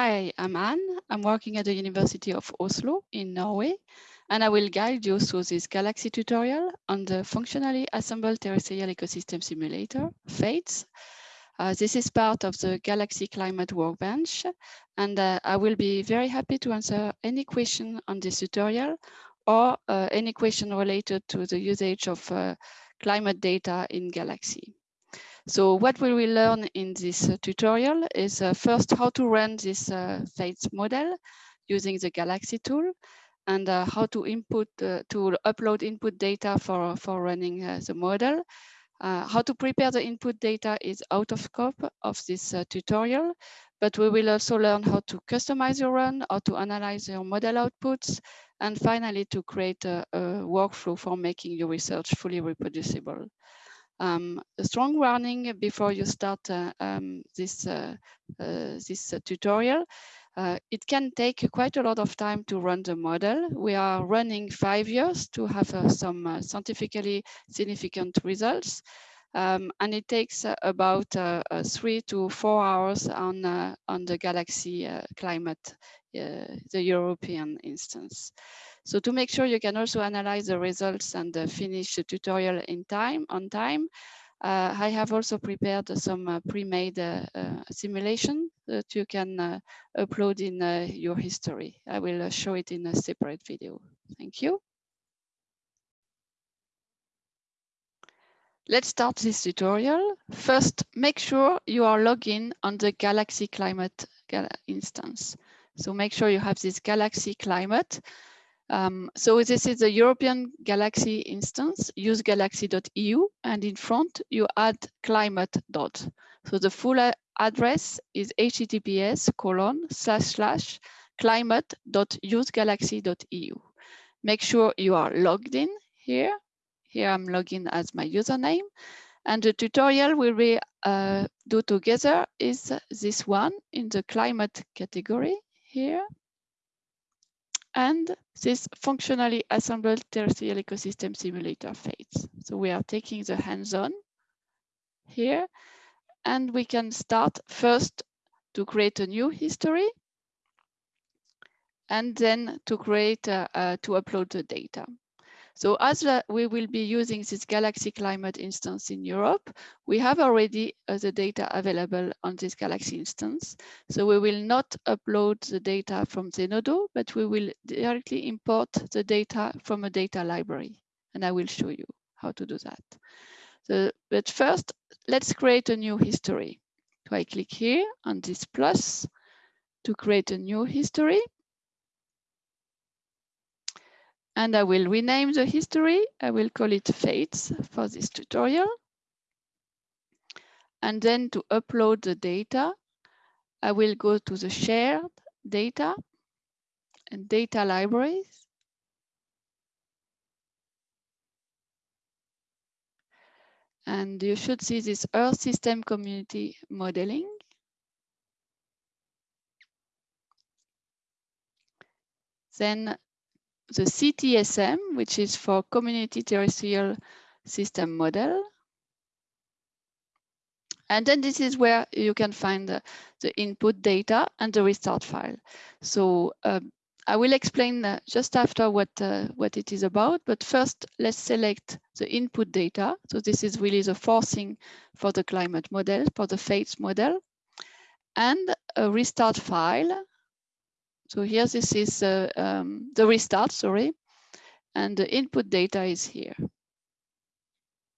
Hi, I'm Anne. I'm working at the University of Oslo in Norway, and I will guide you through this Galaxy tutorial on the functionally assembled terrestrial ecosystem simulator, FATES. Uh, this is part of the Galaxy Climate Workbench, and uh, I will be very happy to answer any question on this tutorial or uh, any question related to the usage of uh, climate data in Galaxy. So what we will learn in this uh, tutorial is uh, first how to run this uh, FATES model using the Galaxy tool and uh, how to input uh, to upload input data for, for running uh, the model. how to prepare the input data is out of scope of this tutorial, but we will also learn how to customize your run, how to analyze your model outputs, and finally to create a, a workflow for making your research fully reproducible. Um, a strong warning before you start uh, um, this, uh, uh, this uh, tutorial. Uh, it can take quite a lot of time to run the model. We are running five years to have uh, some scientifically significant results. Um, and it takes about three to four hours on, on the Galaxy climate, the European instance. So to make sure you can also analyze the results and uh, finish the tutorial in time, on time, uh, I have also prepared some uh, pre-made uh, uh, simulation that you can uh, upload in your history. I will show it in a separate video. Thank you. Let's start this tutorial. First, make sure you are logged in on the Galaxy Climate instance. So make sure you have this Galaxy Climate um, so this is the European Galaxy instance, use galaxy.eu, and in front you add climate dot. So the full address is https colon slash slash climate.usegalaxy.eu. Make sure you are logged in here. Here I'm logged in as my username. And the tutorial we will uh, do together is this one in the climate category here and this functionally assembled terrestrial ecosystem simulator FATES. So we are taking the hands-on here, and we can start first to create a new history, and then to create, uh, uh, to upload the data. So as we will be using this Galaxy Climate instance in Europe, we have already uh, the data available on this Galaxy instance. So we will not upload the data from Zenodo, but we will directly import the data from a data library. And I will show you how to do that. So, but first, let's create a new history. So I click here on this plus to create a new history. And I will rename the history. I will call it Fates for this tutorial. And then to upload the data, I will go to the shared data and data libraries. And you should see this Earth System Community Modeling. Then the CTSM, which is for Community Terrestrial System Model. And then this is where you can find the, the input data and the restart file. So um, I will explain uh, just after what, uh, what it is about, but first let's select the input data. So this is really the forcing for the climate model, for the FATES model, and a restart file so here, this is uh, um, the restart, sorry, and the input data is here.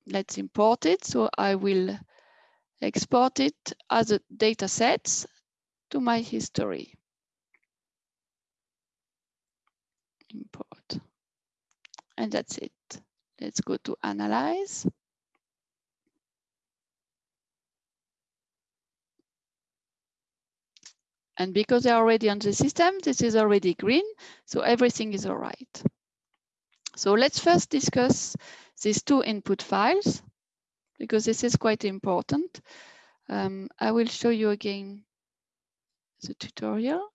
Let's import it. So I will export it as a data sets to my history. Import. And that's it. Let's go to analyze. And because they're already on the system, this is already green, so everything is all right. So let's first discuss these two input files, because this is quite important. Um, I will show you again the tutorial.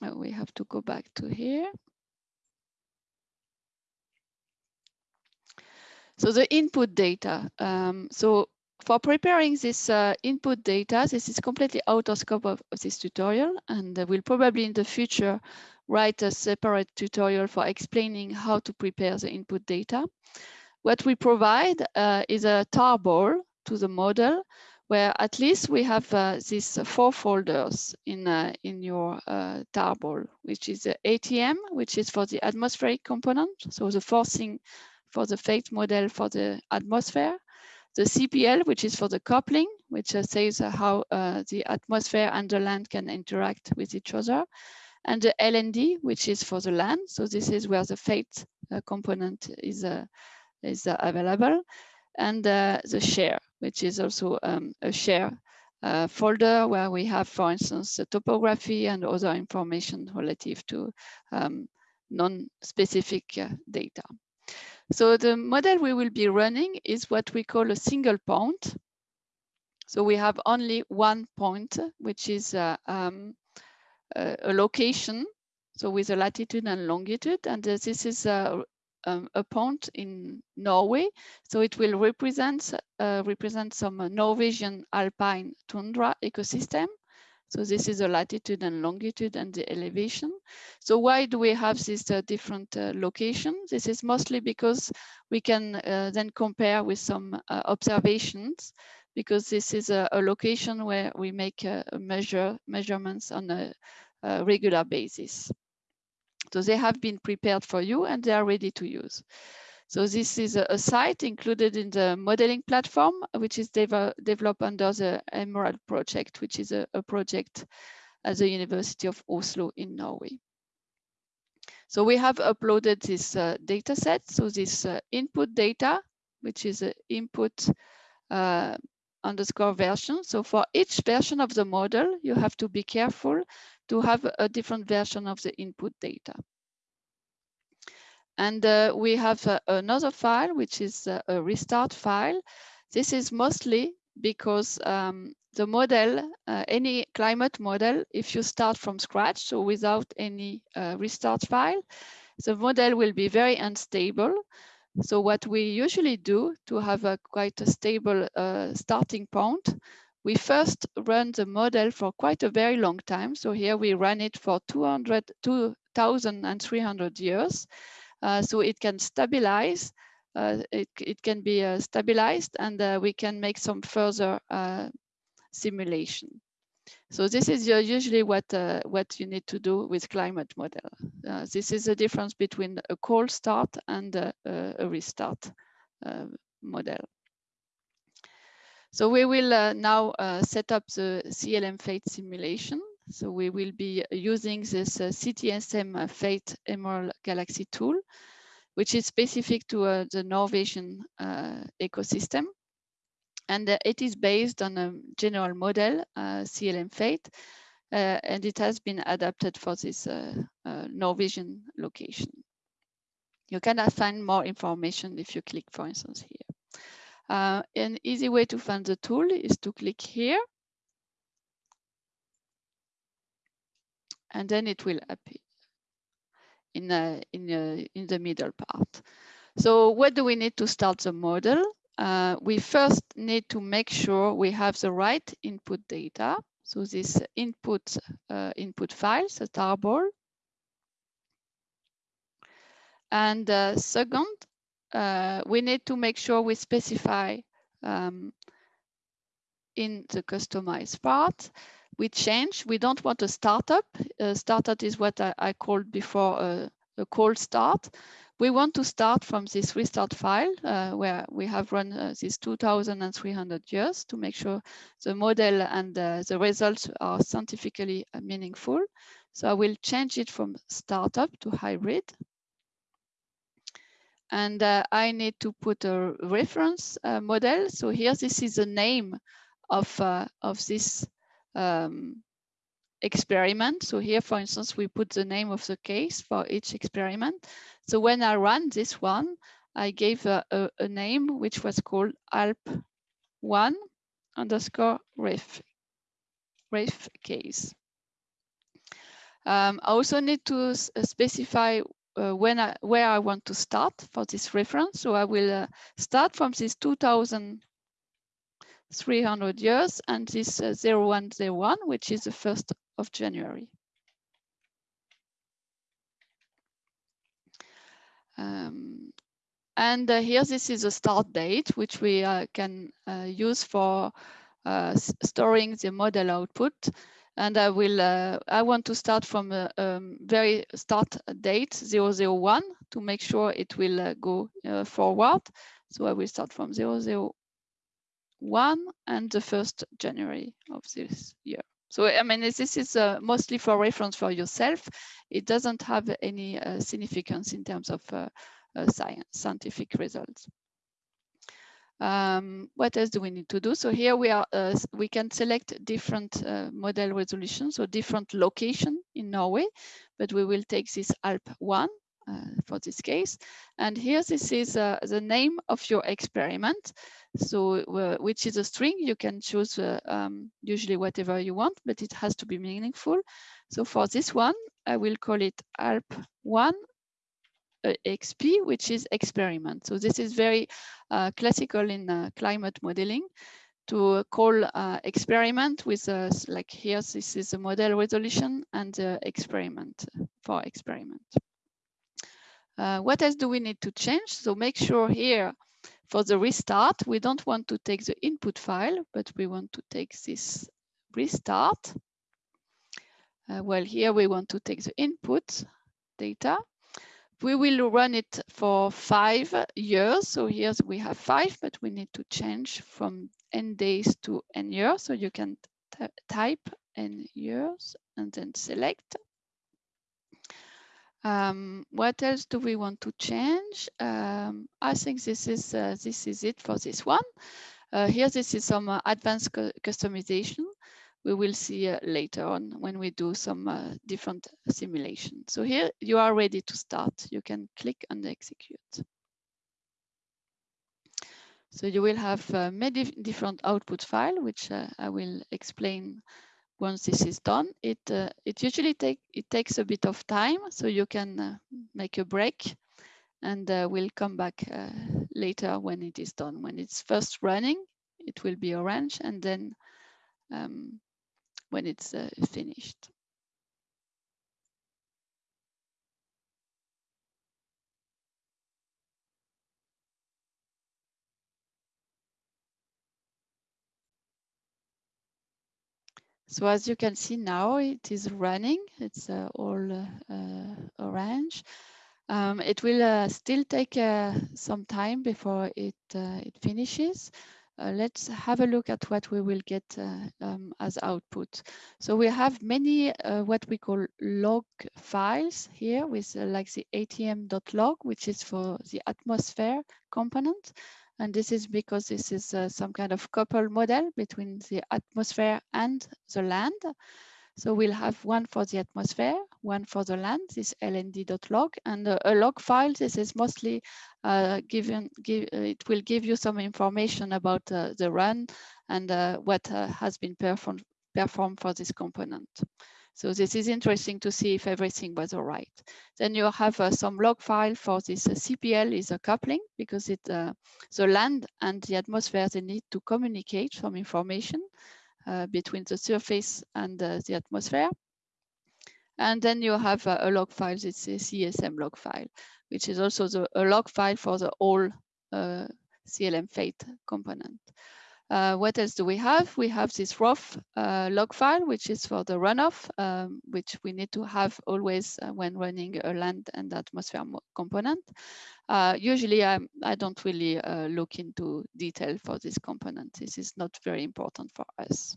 Oh, we have to go back to here. So the input data. Um, so for preparing this uh, input data, this is completely out of scope of, of this tutorial, and we'll probably in the future write a separate tutorial for explaining how to prepare the input data. What we provide uh, is a tarball to the model where at least we have uh, these four folders in, uh, in your uh, tarball, which is the ATM, which is for the atmospheric component. So the forcing for the fate model for the atmosphere. The CPL, which is for the coupling, which uh, says uh, how uh, the atmosphere and the land can interact with each other. And the LND, which is for the land. So this is where the fate component is, is available. And the share, which is also um, a share uh, folder where we have, for instance, the topography and other information relative to um, non-specific uh, data. So the model we will be running is what we call a single point. So we have only one point, which is uh, um, a location, so with a latitude and longitude. And uh, this is uh, um, a point in Norway. So it will represent, uh, represent some uh, Norwegian alpine tundra ecosystem. So this is the latitude and longitude and the elevation. So why do we have these uh, different uh, locations? This is mostly because we can uh, then compare with some uh, observations because this is a, a location where we make measure measurements on a, a regular basis. So they have been prepared for you and they are ready to use. So this is a, a site included in the modeling platform, which is dev developed under the Emerald project, which is a, a project at the University of Oslo in Norway. So we have uploaded this uh, data set. So this uh, input data, which is an input uh, underscore version. So for each version of the model, you have to be careful to have a different version of the input data. And uh, we have uh, another file, which is uh, a restart file. This is mostly because um, the model, uh, any climate model, if you start from scratch, so without any uh, restart file, the model will be very unstable. So what we usually do to have a quite a stable starting point, we first run the model for quite a very long time. So here we run it for 200, 2,300 years. Uh, so it can stabilize, uh, it, it can be uh, stabilized and uh, we can make some further uh, simulation. So this is usually what, uh, what you need to do with climate model. this is the difference between a cold start and a restart model. So we will uh, now uh, set up the CLM Fate simulation. So we will be using this uh, CTSM Fate Emerald Galaxy tool, which is specific to uh, the Norwegian uh, ecosystem. And uh, it is based on a general model, CLM Fate, and it has been adapted for this Norwegian location. You can find more information if you click, for instance, here. Uh, an easy way to find the tool is to click here. And then it will appear in, a, in, a, in the middle part. So what do we need to start the model? Uh, we first need to make sure we have the right input data. So this input uh, input files, a tarball. And uh, second, uh, we need to make sure we specify um, in the customized part. We change, we don't want a startup. A startup is what I, I called before a, a, cold start. We want to start from this restart file uh, where we have run uh, this 2,300 years to make sure the model and uh, the results are scientifically uh, meaningful. So I will change it from startup to hybrid and uh, I need to put a reference uh, model. So here, this is the name of, of this um, experiment. So here, for instance, we put the name of the case for each experiment. So when I run this one, I gave a, a, a name which was called ALP1 underscore ref, ref case. Um, I also need to specify uh, when I, where I want to start for this reference. So I will uh, start from this 2000, 300 years, and this uh, 0101, which is the 1st of January. Um, and uh, here, this is a start date, which we uh, can uh, use for uh, storing the model output. And I will, uh, I want to start from a um, very start date 001 to make sure it will uh, go forward. So I will start from 001 and the 1st January of this year. So, I mean, this is uh, mostly for reference for yourself. It doesn't have any uh, significance in terms of uh, science, scientific results. Um, what else do we need to do? So here we are, uh, we can select different uh, model resolutions, so different location in Norway, but we will take this ALP1 uh, for this case. And here, this is uh, the name of your experiment. So uh, which is a string, you can choose uh, um, usually whatever you want, but it has to be meaningful. So for this one, I will call it ALP1 uh, XP, which is experiment. So this is very uh, classical in uh, climate modeling to call uh, experiment with uh, like here, this is a model resolution and experiment for experiment. Uh, what else do we need to change? So make sure here for the restart, we don't want to take the input file, but we want to take this restart. Uh, well, here we want to take the input data we will run it for five years. So here we have five, but we need to change from n days to n years. So you can type n years and then select. Um, what else do we want to change? Um, I think this is uh, this is it for this one. Uh, here, this is some uh, advanced cu customization we will see uh, later on when we do some uh, different simulations. So here you are ready to start. You can click and execute. So you will have uh, many different output file, which I will explain once this is done. It uh, it usually take it takes a bit of time, so you can uh, make a break, and we'll come back later when it is done. When it's first running, it will be orange, and then um, when it's uh, finished. So as you can see now, it is running. It's uh, all uh, orange. Um, it will uh, still take uh, some time before it uh, it finishes. Let's have a look at what we will get um, as output. So we have many what we call log files here with like the atm.log, which is for the atmosphere component. And this is because this is uh, some kind of couple model between the atmosphere and the land. So we'll have one for the atmosphere, one for the land, this lnd.log, and a, log file. This is mostly uh, given, give, uh, it will give you some information about uh, the run and uh, what uh, has been performed, performed for this component. So this is interesting to see if everything was all right. Then you have uh, some log file for this CPL is a coupling because it the land and the atmosphere, they need to communicate some information. Uh, between the surface and uh, the atmosphere. And then you have a, a log file, it's a CSM log file, which is also the, a log file for the whole uh, CLM fate component. Uh, what else do we have? We have this ROF uh, log file, which is for the runoff, um, which we need to have always uh, when running a land and atmosphere component. Uh, usually I'm, I do not really uh, look into detail for this component. This is not very important for us.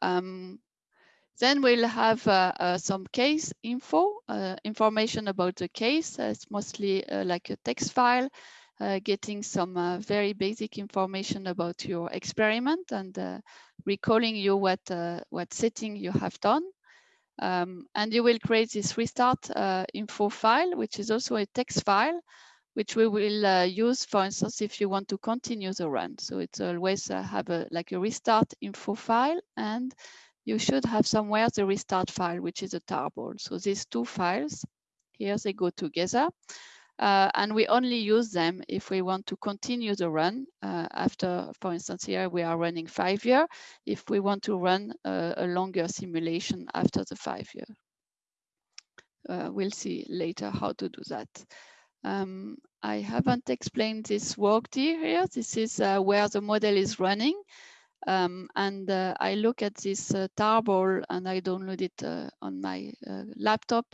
Um, then we'll have uh, uh, some case info, uh, information about the case. it's mostly like a text file, getting some very basic information about your experiment and recalling you what, what setting you have done. Um, and you will create this restart uh, info file, which is also a text file, which we will uh, use, for instance, if you want to continue the run. So it's always uh, have a like a restart info file, and you should have somewhere the restart file, which is a tarball. So these two files, here they go together. Uh, and we only use them if we want to continue the run uh, after, for instance, here we are running five year, if we want to run uh, a longer simulation after the five year. Uh, we'll see later how to do that. Um, I haven't explained this work here. This is uh, where the model is running. Um, and uh, I look at this uh, tarball and I download it uh, on my uh, laptop.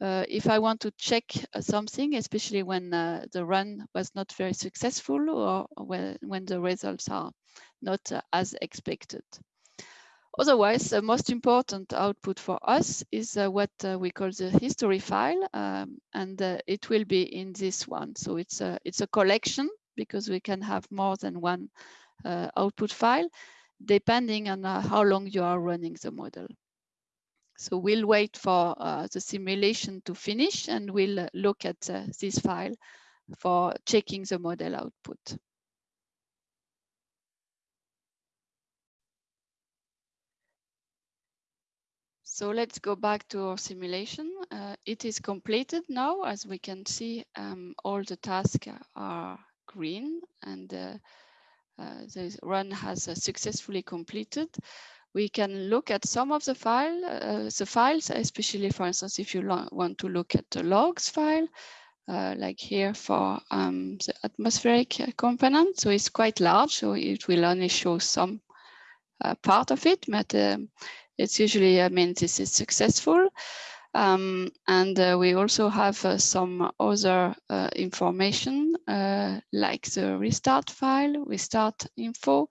Uh, if I want to check something, especially when the run was not very successful or when, when the results are not as expected. Otherwise, the most important output for us is uh, what uh, we call the history file, um, and uh, it will be in this one. So it's a, it's a collection because we can have more than one uh, output file, depending on uh, how long you are running the model. So we'll wait for uh, the simulation to finish and we'll look at this file for checking the model output. So let's go back to our simulation. Uh, it is completed now. As we can see, um, all the tasks are green and uh, uh, the run has uh, successfully completed. We can look at some of the file, uh, the files, especially for instance, if you want to look at the logs file, uh, like here for um, the atmospheric component. So it's quite large, so it will only show some part of it, but um, it's usually, I mean, this is successful. Um, and uh, we also have uh, some other uh, information uh, like the restart file, restart info,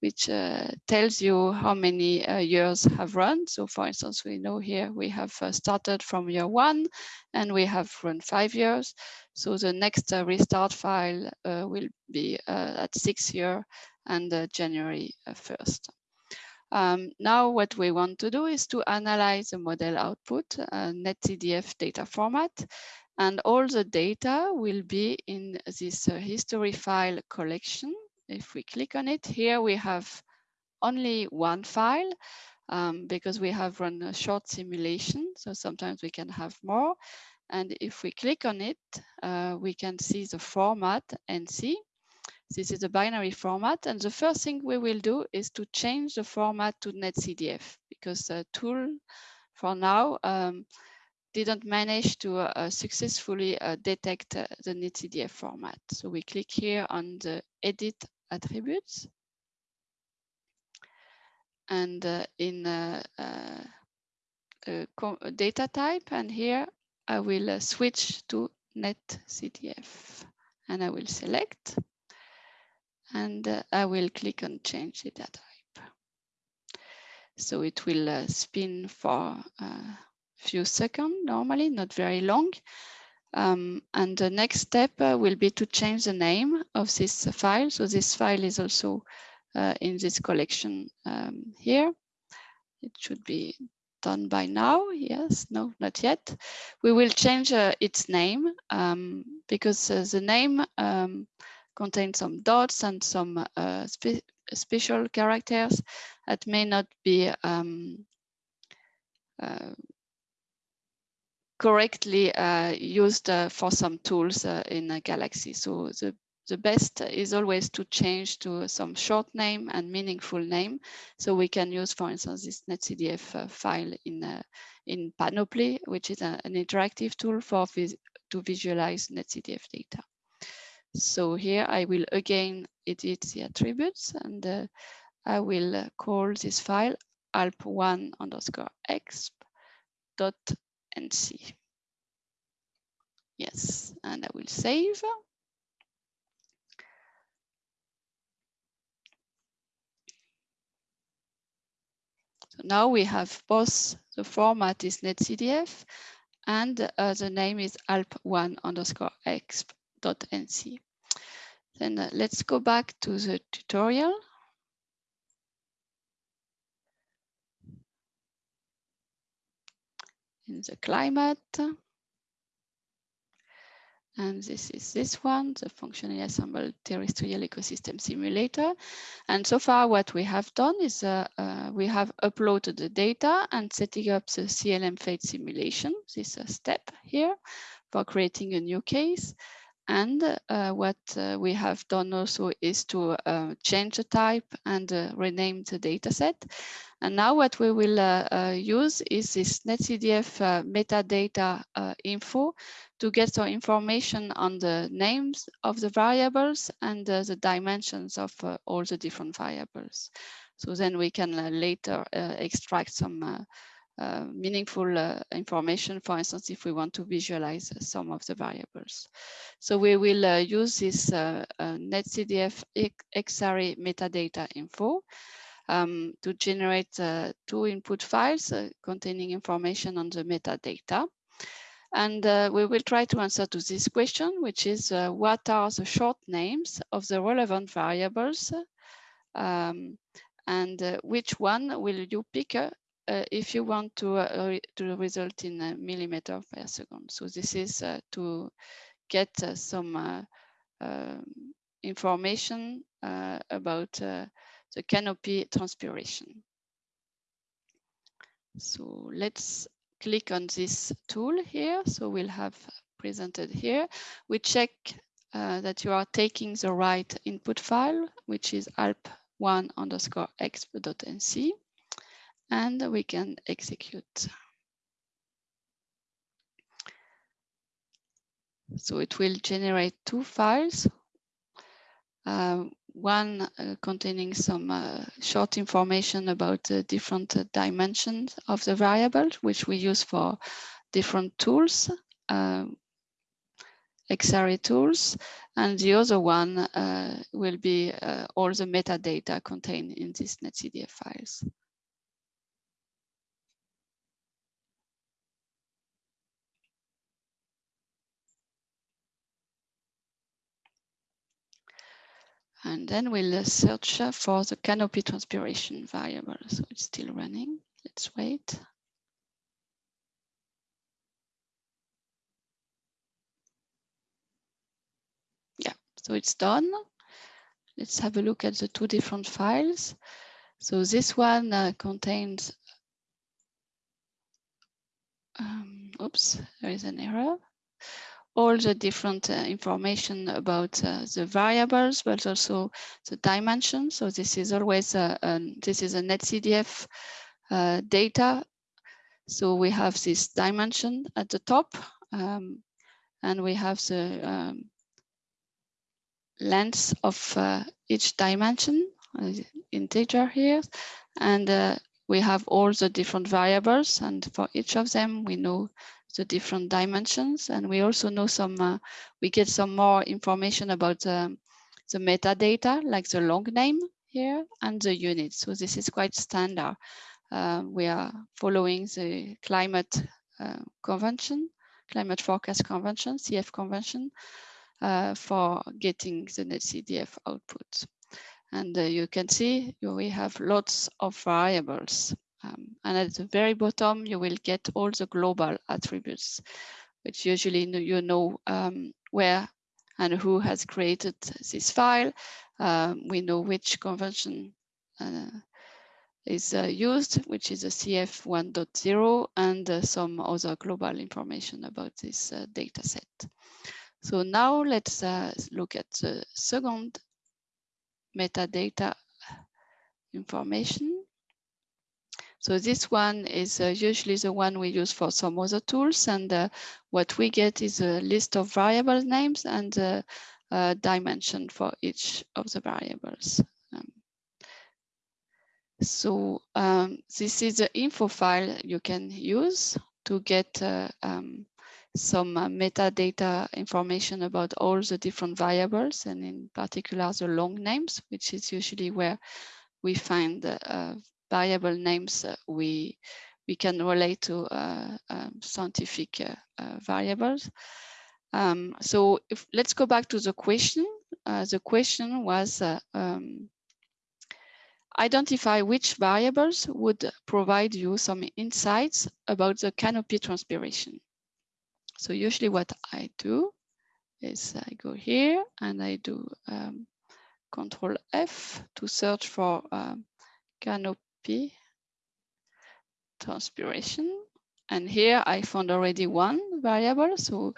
which uh, tells you how many uh, years have run. So for instance, we know here we have started from year one and we have run five years. So the next restart file will be at six year and January 1st. Um, now what we want to do is to analyze the model output, uh, NetCDF data format, and all the data will be in this uh, history file collection. If we click on it, here we have only one file um, because we have run a short simulation. So sometimes we can have more. And if we click on it, uh, we can see the format NC. This is a binary format. And the first thing we will do is to change the format to NetCDF because the tool for now um, didn't manage to uh, successfully uh, detect uh, the NetCDF format. So we click here on the edit attributes. And uh, in uh, uh, data type, and here I will switch to NetCDF and I will select and uh, I will click on change data type. So it will uh, spin for a few seconds normally, not very long. Um, and the next step uh, will be to change the name of this file. So this file is also uh, in this collection um, here. It should be done by now. Yes, no, not yet. We will change uh, its name um, because uh, the name um, contain some dots and some uh, spe special characters that may not be um, uh, correctly uh, used uh, for some tools uh, in Galaxy. So the, the best is always to change to some short name and meaningful name. So we can use, for instance, this NetCDF uh, file in, in Panoply, which is a, an interactive tool for vis to visualize NetCDF data. So here I will again edit the attributes and uh, I will uh, call this file alp1 underscore exp dot nc. Yes, and I will save. So now we have both the format is netcdf and uh, the name is alp1 underscore exp dot nc. Then uh, let's go back to the tutorial. In the climate. And this is this one, the functionally assembled terrestrial ecosystem simulator. And so far what we have done is uh, uh, we have uploaded the data and setting up the CLM fate simulation. This is a step here for creating a new case. And uh, what uh, we have done also is to uh, change the type and uh, rename the dataset. And now what we will uh, uh, use is this NetCDF metadata info to get some information on the names of the variables and the dimensions of all the different variables. So then we can later extract some uh, meaningful uh, information, for instance, if we want to visualize some of the variables. So we will uh, use this NetCDF XArray metadata info um, to generate two input files containing information on the metadata. And uh, we will try to answer to this question, which is uh, what are the short names of the relevant variables um, and uh, which one will you pick uh, if you want to, uh, to result in a millimeter per second. So this is uh, to get some um, information about the canopy transpiration. So let's click on this tool here. So we'll have presented here. We check uh, that you are taking the right input file, which is alp1 underscore exp.nc and we can execute. So it will generate two files, uh, one uh, containing some uh, short information about the different uh, dimensions of the variable, which we use for different tools, um, XArray tools, and the other one uh, will be uh, all the metadata contained in these NetCDF files. And then we'll search for the canopy transpiration variable. So it's still running. Let's wait. Yeah, so it's done. Let's have a look at the two different files. So this one uh, contains, um, oops, there is an error all the different uh, information about uh, the variables, but also the dimension. So this is always a, a this is a NetCDF uh, data. So we have this dimension at the top, um, and we have the um, length of uh, each dimension, uh, integer here, and uh, we have all the different variables, and for each of them we know the different dimensions. And we also know some, uh, we get some more information about um, the metadata, like the long name here and the unit. So this is quite standard. Uh, we are following the climate uh, convention, climate forecast convention, CF convention, uh, for getting the NetCDF output. And uh, you can see we have lots of variables um, and at the very bottom, you will get all the global attributes, which usually you know um, where and who has created this file. Um, we know which convention uh, is uh, used, which is a CF 1.0 and uh, some other global information about this uh, data set. So now let's uh, look at the second metadata information. So this one is uh, usually the one we use for some other tools. And uh, what we get is a list of variable names and a dimension for each of the variables. Um, so um, this is the info file you can use to get uh, um, some uh, metadata information about all the different variables and in particular the long names, which is usually where we find uh, variable names uh, we we can relate to uh, um, scientific uh, variables. Um, so if, let's go back to the question. the question was um, identify which variables would provide you some insights about the canopy transpiration. So usually what I do is I go here and I do um, Control F to search for um, canopy transpiration. And here I found already one variable. So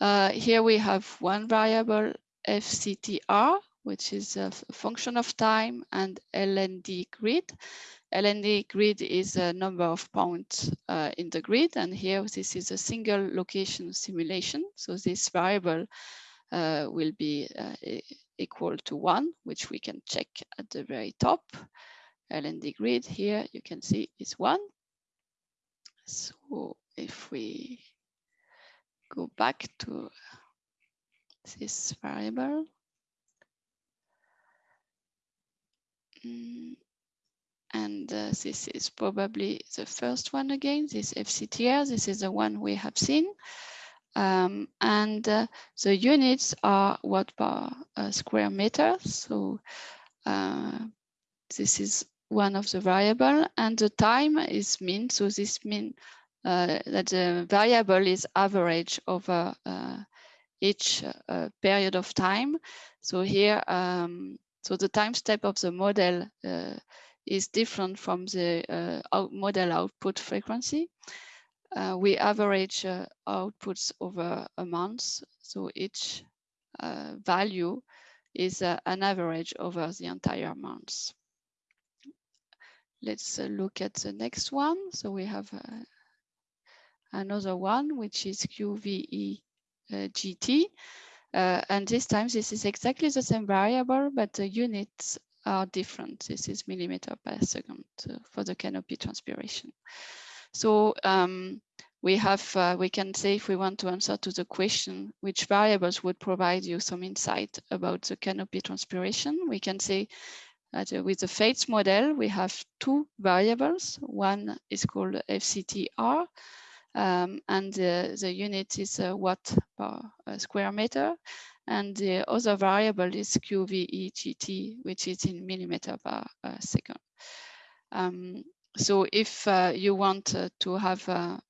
uh, here we have one variable FCTR, which is a function of time and LND grid. LND grid is a number of points uh, in the grid. And here this is a single location simulation. So this variable uh, will be uh, equal to one, which we can check at the very top. LND grid here, you can see is one. So if we go back to this variable, mm, and uh, this is probably the first one again, this FCTR, this is the one we have seen. Um, and uh, the units are watt per uh, square meter. So uh, this is one of the variable and the time is mean. So this mean uh, that the variable is average over uh, each uh, period of time. So here, um, so the time step of the model is different from the out model output frequency. Uh, we average uh, outputs over a month. So each uh, value is an average over the entire month. Let's look at the next one. So we have another one, which is QVE GT. Uh, and this time, this is exactly the same variable, but the units are different. This is millimeter per second uh, for the canopy transpiration. So um, we have, uh, we can say if we want to answer to the question, which variables would provide you some insight about the canopy transpiration, we can say uh, with the FATES model, we have two variables. One is called FCTR, um, and the, the unit is uh, watt per uh, square meter. And the other variable is QVEGT, which is in millimeter per second. Um, so if you want to have a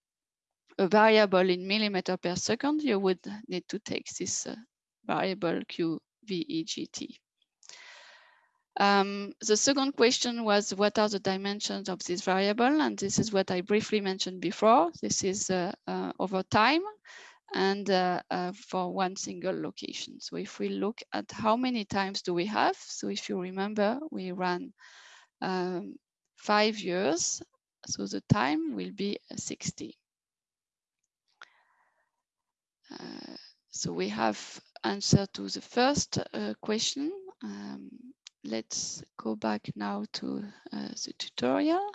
variable in millimeter per second, you would need to take this variable QVEGT. Um, the second question was what are the dimensions of this variable? And this is what I briefly mentioned before. This is uh, uh, over time and for one single location. So if we look at how many times do we have? So if you remember, we ran um, five years. So the time will be 60. Uh, so we have answer to the first uh, question. Um, let's go back now to uh, the tutorial.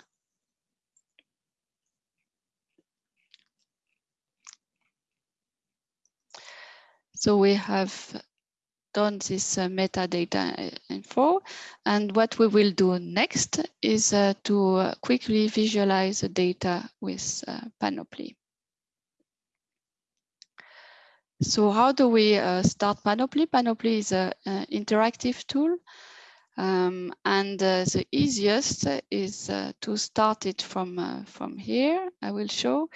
So we have done this uh, metadata uh, info. And what we will do next is uh, to uh, quickly visualize the data with uh, Panoply. So how do we start Panoply? Panoply is an interactive tool. Um, and the easiest is to start it from, from here. I will show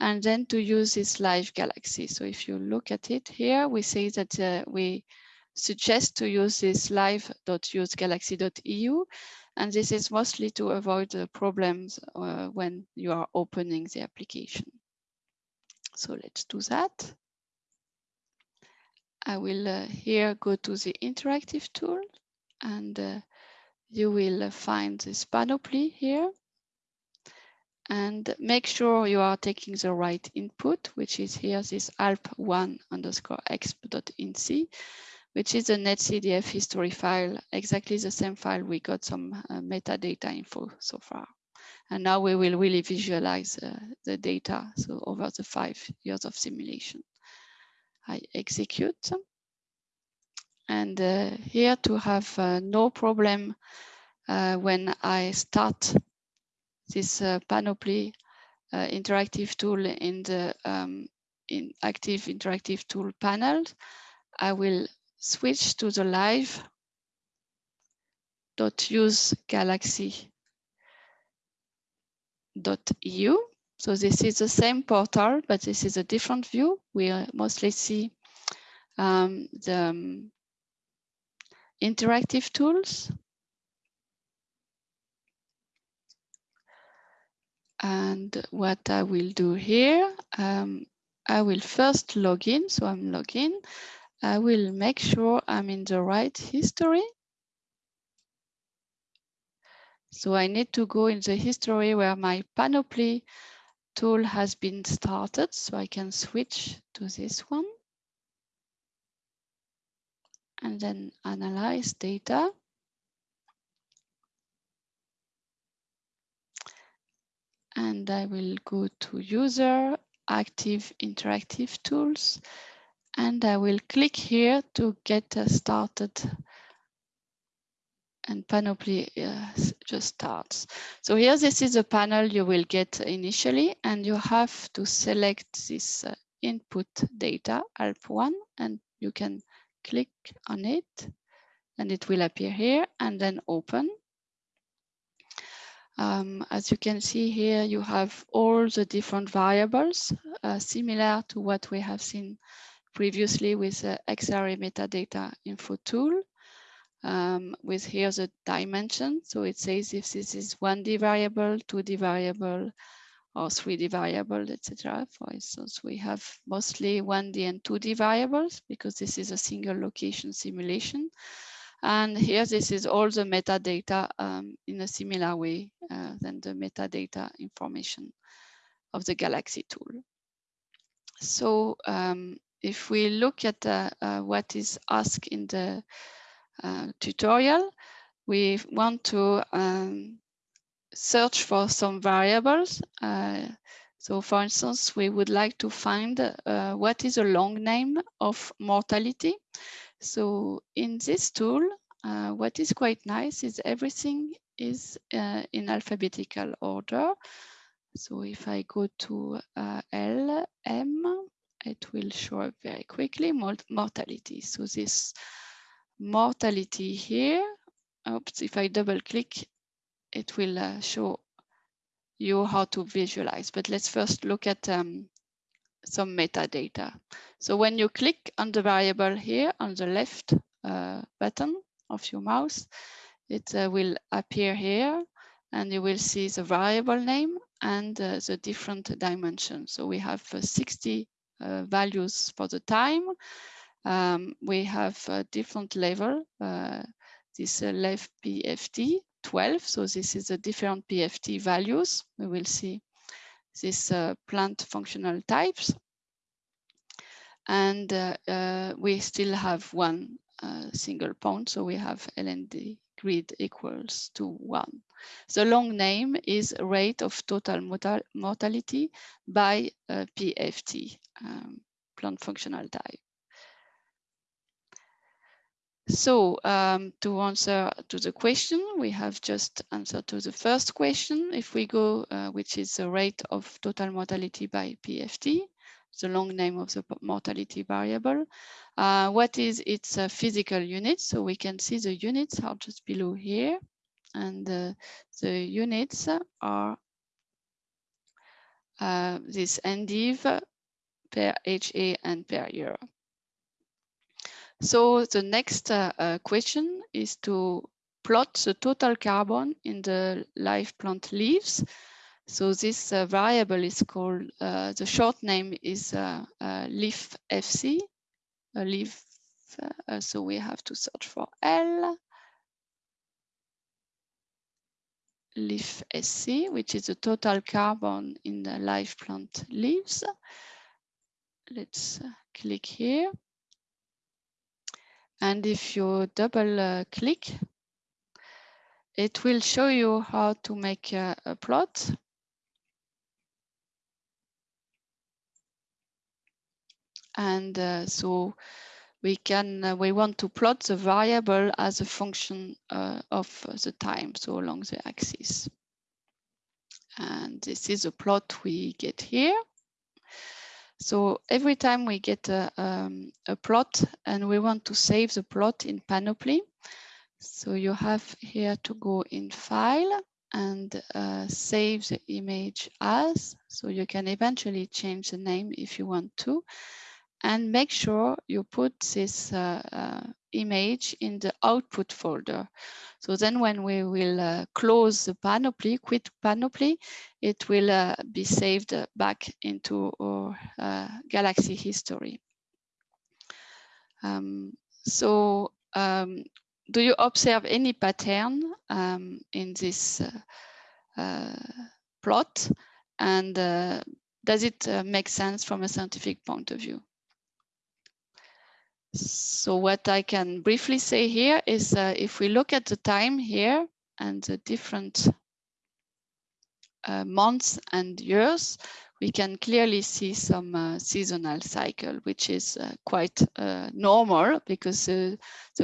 and then to use this live galaxy. So if you look at it here, we say that uh, we suggest to use this live.usegalaxy.eu. And this is mostly to avoid the problems uh, when you are opening the application. So let's do that. I will uh, here go to the interactive tool and uh, you will find this panoply here and make sure you are taking the right input, which is here this alp1 underscore exp.nc which is a netcdf history file, exactly the same file we got some uh, metadata info so far. And now we will really visualize uh, the data so over the five years of simulation. I execute. And uh, here to have uh, no problem uh, when I start this Panoply interactive tool in the um, in active interactive tool panel, I will switch to the live dot use galaxy dot eu. So this is the same portal, but this is a different view. We mostly see um, the um, interactive tools. And what I will do here, um, I will first log in. So I'm login. I will make sure I'm in the right history. So I need to go in the history where my panoply tool has been started. So I can switch to this one. And then analyze data. And I will go to user, active interactive tools. And I will click here to get started and Panoply uh, just starts. So here, this is a panel you will get initially, and you have to select this uh, input data, ALP1, and you can click on it, and it will appear here, and then open. Um, as you can see here, you have all the different variables, uh, similar to what we have seen previously with the Xarray metadata info tool um, with here the dimension. So it says if this is 1D variable, 2D variable, or 3D variable, etc. For instance, we have mostly 1D and 2D variables because this is a single location simulation. And here, this is all the metadata um, in a similar way uh, than the metadata information of the Galaxy tool. So um, if we look at uh, uh, what is asked in the uh, tutorial, we want to um, search for some variables. Uh, so for instance, we would like to find uh, what is a long name of mortality. So in this tool, uh, what is quite nice is everything is uh, in alphabetical order. So if I go to uh, L, M, it will show up very quickly, mortality. So this mortality here. Oops, if I double click, it will uh, show you how to visualize. But let's first look at um, some metadata. So when you click on the variable here on the left uh, button of your mouse, it uh, will appear here and you will see the variable name and uh, the different dimensions. So we have uh, 60 uh, values for the time um, we have a different level. Uh, this uh, left PFT 12. So this is the different PFT values. We will see these uh, plant functional types. And uh, uh, we still have one uh, single point. So we have LND grid equals to one. The long name is rate of total mortality by PFT, um, plant functional type. So um, to answer to the question, we have just answered to the first question. If we go, uh, which is the rate of total mortality by PFT, the long name of the mortality variable. Uh, what is its uh, physical unit? So we can see the units are just below here. And uh, the units are uh, this NDIV per HA and per year. So the next uh, uh, question is to plot the total carbon in the live plant leaves. So this uh, variable is called, the short name is leaf FC, leaf, so we have to search for L, leaf SC, which is the total carbon in the live plant leaves. Let's click here. And if you double uh, click, it will show you how to make a, plot. And uh, so we can, uh, we want to plot the variable as a function uh, of the time, so along the axis. And this is a plot we get here. So every time we get a, um, a plot and we want to save the plot in Panoply, so you have here to go in File and uh, save the image as, so you can eventually change the name if you want to. and make sure you put this uh, uh, image in the output folder. So then when we will uh, close the panoply, quit panoply, it will uh, be saved back into our uh, Galaxy history. Um, so um, do you observe any pattern um, in this uh, uh, plot? And uh, does it make sense from a scientific point of view? So what I can briefly say here is uh, if we look at the time here and the different uh, months and years, we can clearly see some uh, seasonal cycle, which is uh, quite uh, normal because the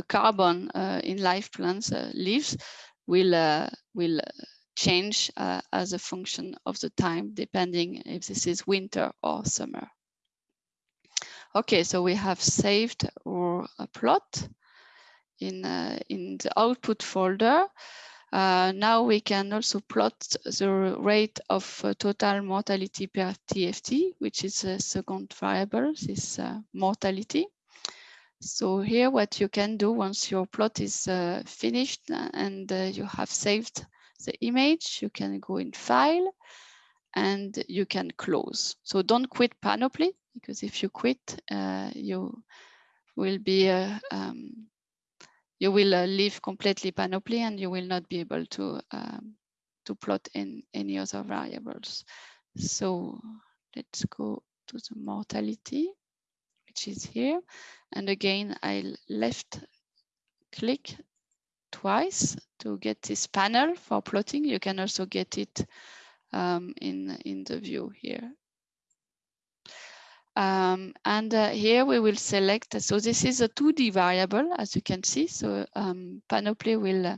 carbon uh, in live plants leaves will, will change as a function of the time, depending if this is winter or summer. Okay, so we have saved our plot in, uh, in the output folder. Uh, now we can also plot the rate of uh, total mortality per PFT, which is a second variable, this uh, mortality. So here what you can do once your plot is uh, finished and uh, you have saved the image, you can go in File and you can close. So don't quit Panoply because if you quit, uh, you will be uh, um, you will uh, leave completely Panoply and you will not be able to um, to plot in any other variables. So let's go to the mortality, which is here. And again, I left click twice to get this panel for plotting. You can also get it um, in, in the view here. Um, and uh, here we will select, so this is a 2D variable, as you can see. So um, Panoply will uh,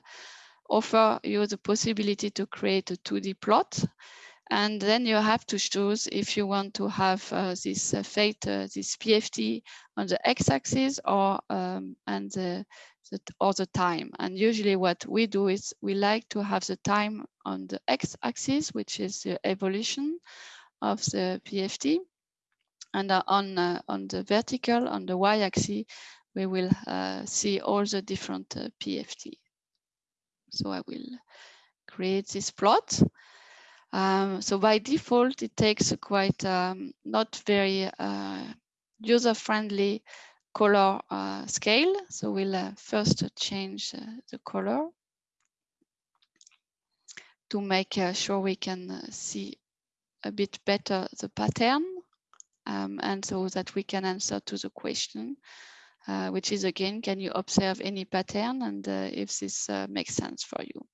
offer you the possibility to create a 2D plot. And then you have to choose if you want to have uh, this uh, fate, uh, this PFT on the x-axis or um, and the, the, or the time. And usually what we do is we like to have the time on the x-axis, which is the evolution of the PFT and uh, on, uh, on the vertical, on the y-axis, we will uh, see all the different PFT. So I will create this plot. Um, so by default, it takes a quite um, not very uh, user-friendly color uh, scale. So we'll uh, first change the color to make sure we can see a bit better the pattern um, and so that we can answer to the question, uh, which is again, can you observe any pattern and uh, if this uh, makes sense for you.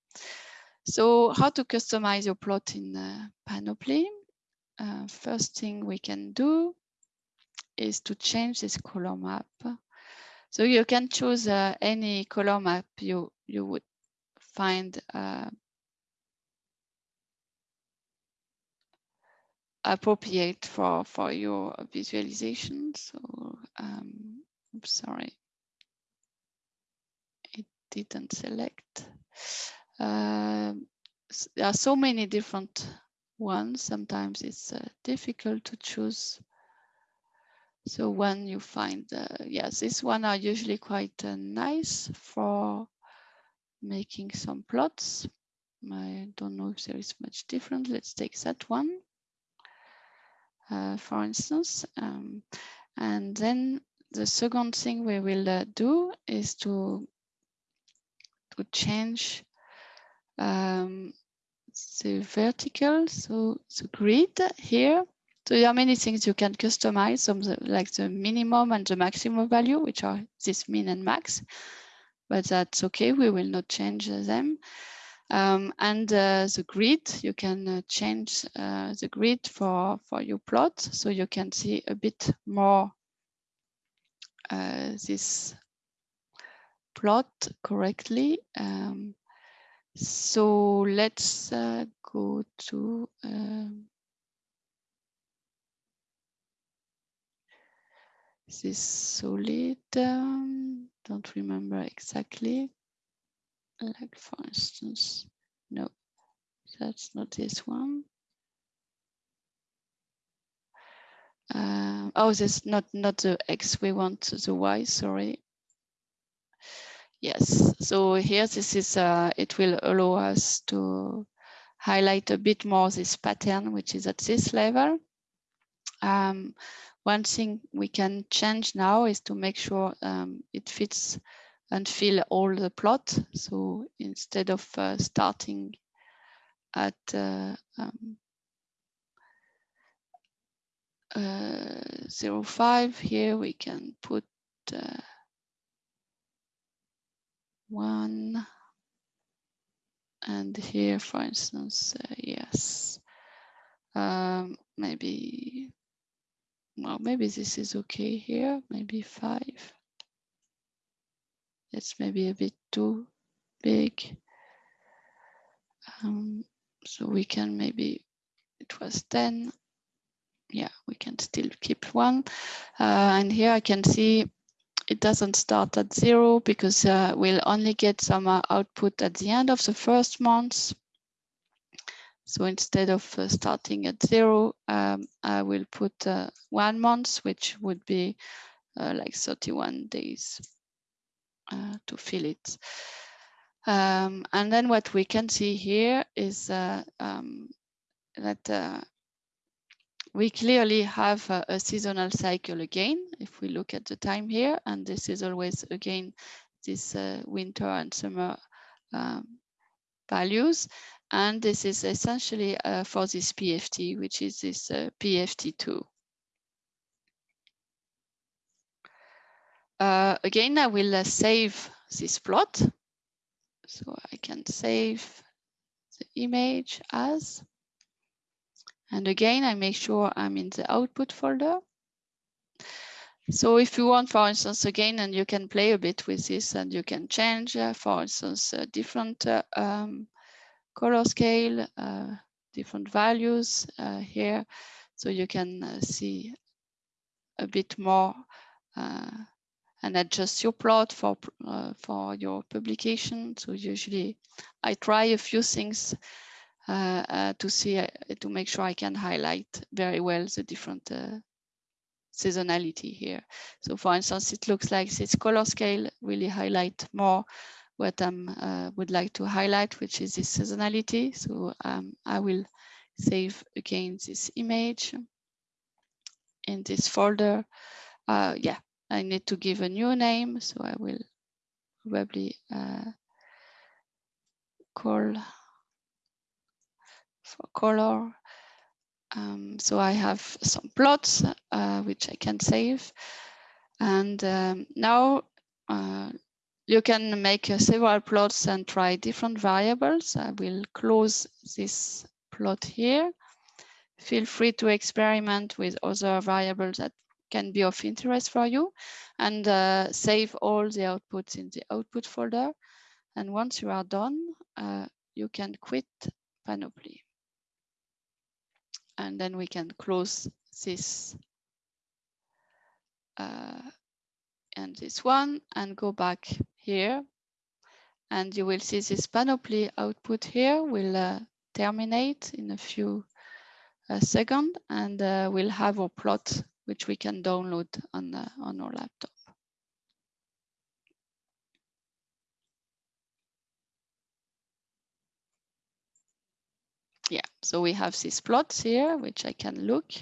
So how to customize your plot in uh, Panoply? Uh, first thing we can do is to change this color map. So you can choose uh, any color map you, you would find appropriate for for your visualization. So um, I'm sorry, it didn't select. Uh, there are so many different ones. Sometimes it's uh, difficult to choose. So when you find, uh, yes, this one are usually quite uh, nice for making some plots. I don't know if there is much different. Let's take that one. Uh, for instance. Um, and then the second thing we will uh, do is to, to change um, the vertical, so the grid here. So there are many things you can customize, some like the minimum and the maximum value, which are this min and max, but that's okay, we will not change them. Um, and uh, the grid, you can uh, change uh, the grid for, for your plot so you can see a bit more uh, this plot correctly. Um, so let's uh, go to um, this solid, um, don't remember exactly like for instance, no, that's not this one. uh, oh, this not not the X, we want the Y, sorry. Yes, so here this is, uh, it will allow us to highlight a bit more this pattern, which is at this level. Um, one thing we can change now is to make sure um, it fits and fill all the plot. So instead of uh, starting at uh, um, uh, 05 here, we can put uh, one and here, for instance, uh, yes, um, maybe, well, maybe this is okay here, maybe five. It's maybe a bit too big. Um, so we can maybe, it was 10. Yeah, we can still keep one. Uh, and here I can see it doesn't start at zero because uh, we'll only get some uh, output at the end of the first month. So instead of uh, starting at zero, um, I will put uh, one month, which would be uh, like 31 days uh, to fill it. Um, and then what we can see here is um, that we clearly have a, a, seasonal cycle again, if we look at the time here, and this is always again, this uh, winter and summer um, values. And this is essentially uh, for this PFT, which is this uh, PFT2. Uh, again, I will uh, save this plot. So I can save the image as and again, I make sure I'm in the output folder. So if you want, for instance, again, and you can play a bit with this and you can change, uh, for instance, uh, different uh, um, color scale, uh, different values uh, here. So you can uh, see a bit more and adjust your plot for, for your publication. So usually I try a few things uh, uh, to see uh, to make sure I can highlight very well the different seasonality here. So for instance, it looks like this color scale really highlight more what I uh, would like to highlight, which is this seasonality. So um, I will save again this image in this folder. Uh, yeah, I need to give a new name. So I will probably uh, call for color. Um, so I have some plots uh, which I can save. And um, now uh, you can make uh, several plots and try different variables. I will close this plot here. Feel free to experiment with other variables that can be of interest for you. And uh, save all the outputs in the output folder. And once you are done, uh, you can quit Panoply. And then we can close this uh, and this one and go back here. And you will see this panoply output here will uh, terminate in a few uh, seconds. And uh, we'll have our plot which we can download on, uh, on our laptop. yeah, so we have these plots here, which I can look.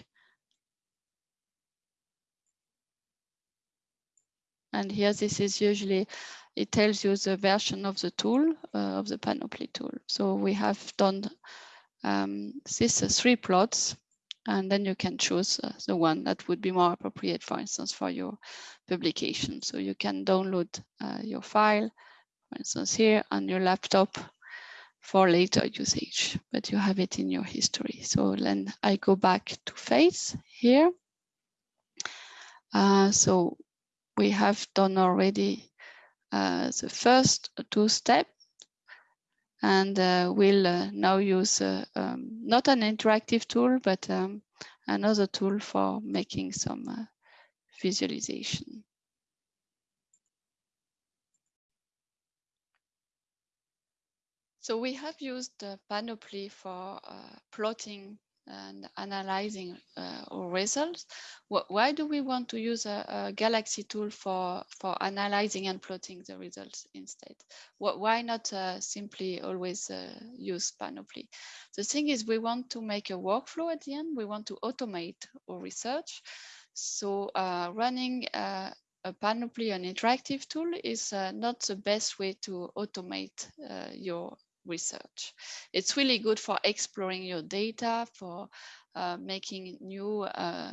And here, this is usually, it tells you the version of the tool, uh, of the Panoply tool. So we have done um, these three plots, and then you can choose uh, the one that would be more appropriate, for instance, for your publication. So you can download uh, your file, for instance, here on your laptop, for later usage, but you have it in your history. So then I go back to face here. Uh, so we have done already uh, the first two steps and uh, we'll uh, now use uh, um, not an interactive tool, but um, another tool for making some uh, visualization. So we have used Panoply for uh, plotting and analyzing uh, our results. why do we want to use a, a, Galaxy tool for, for analyzing and plotting the results instead? why not uh, simply always uh, use Panoply? The thing is we want to make a workflow at the end. We want to automate our research. So uh, running uh, a Panoply, an interactive tool, is uh, not the best way to automate your research. It's really good for exploring your data, for uh, making new uh,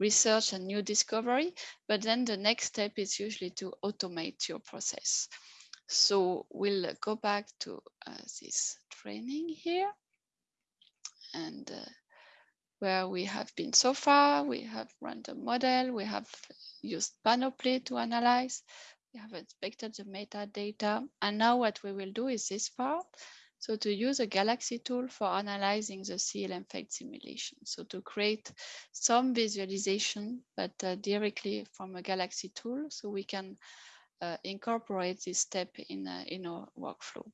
research and new discovery. But then the next step is usually to automate your process. So we'll go back to uh, this training here. And uh, where we have been so far, we have run the model, we have used Panoply to analyze, we have inspected the metadata. And now what we will do is this part. So to use a Galaxy tool for analyzing the CLM FATES simulation. So to create some visualization, but uh, directly from a Galaxy tool, so we can uh, incorporate this step in, uh, in our workflow.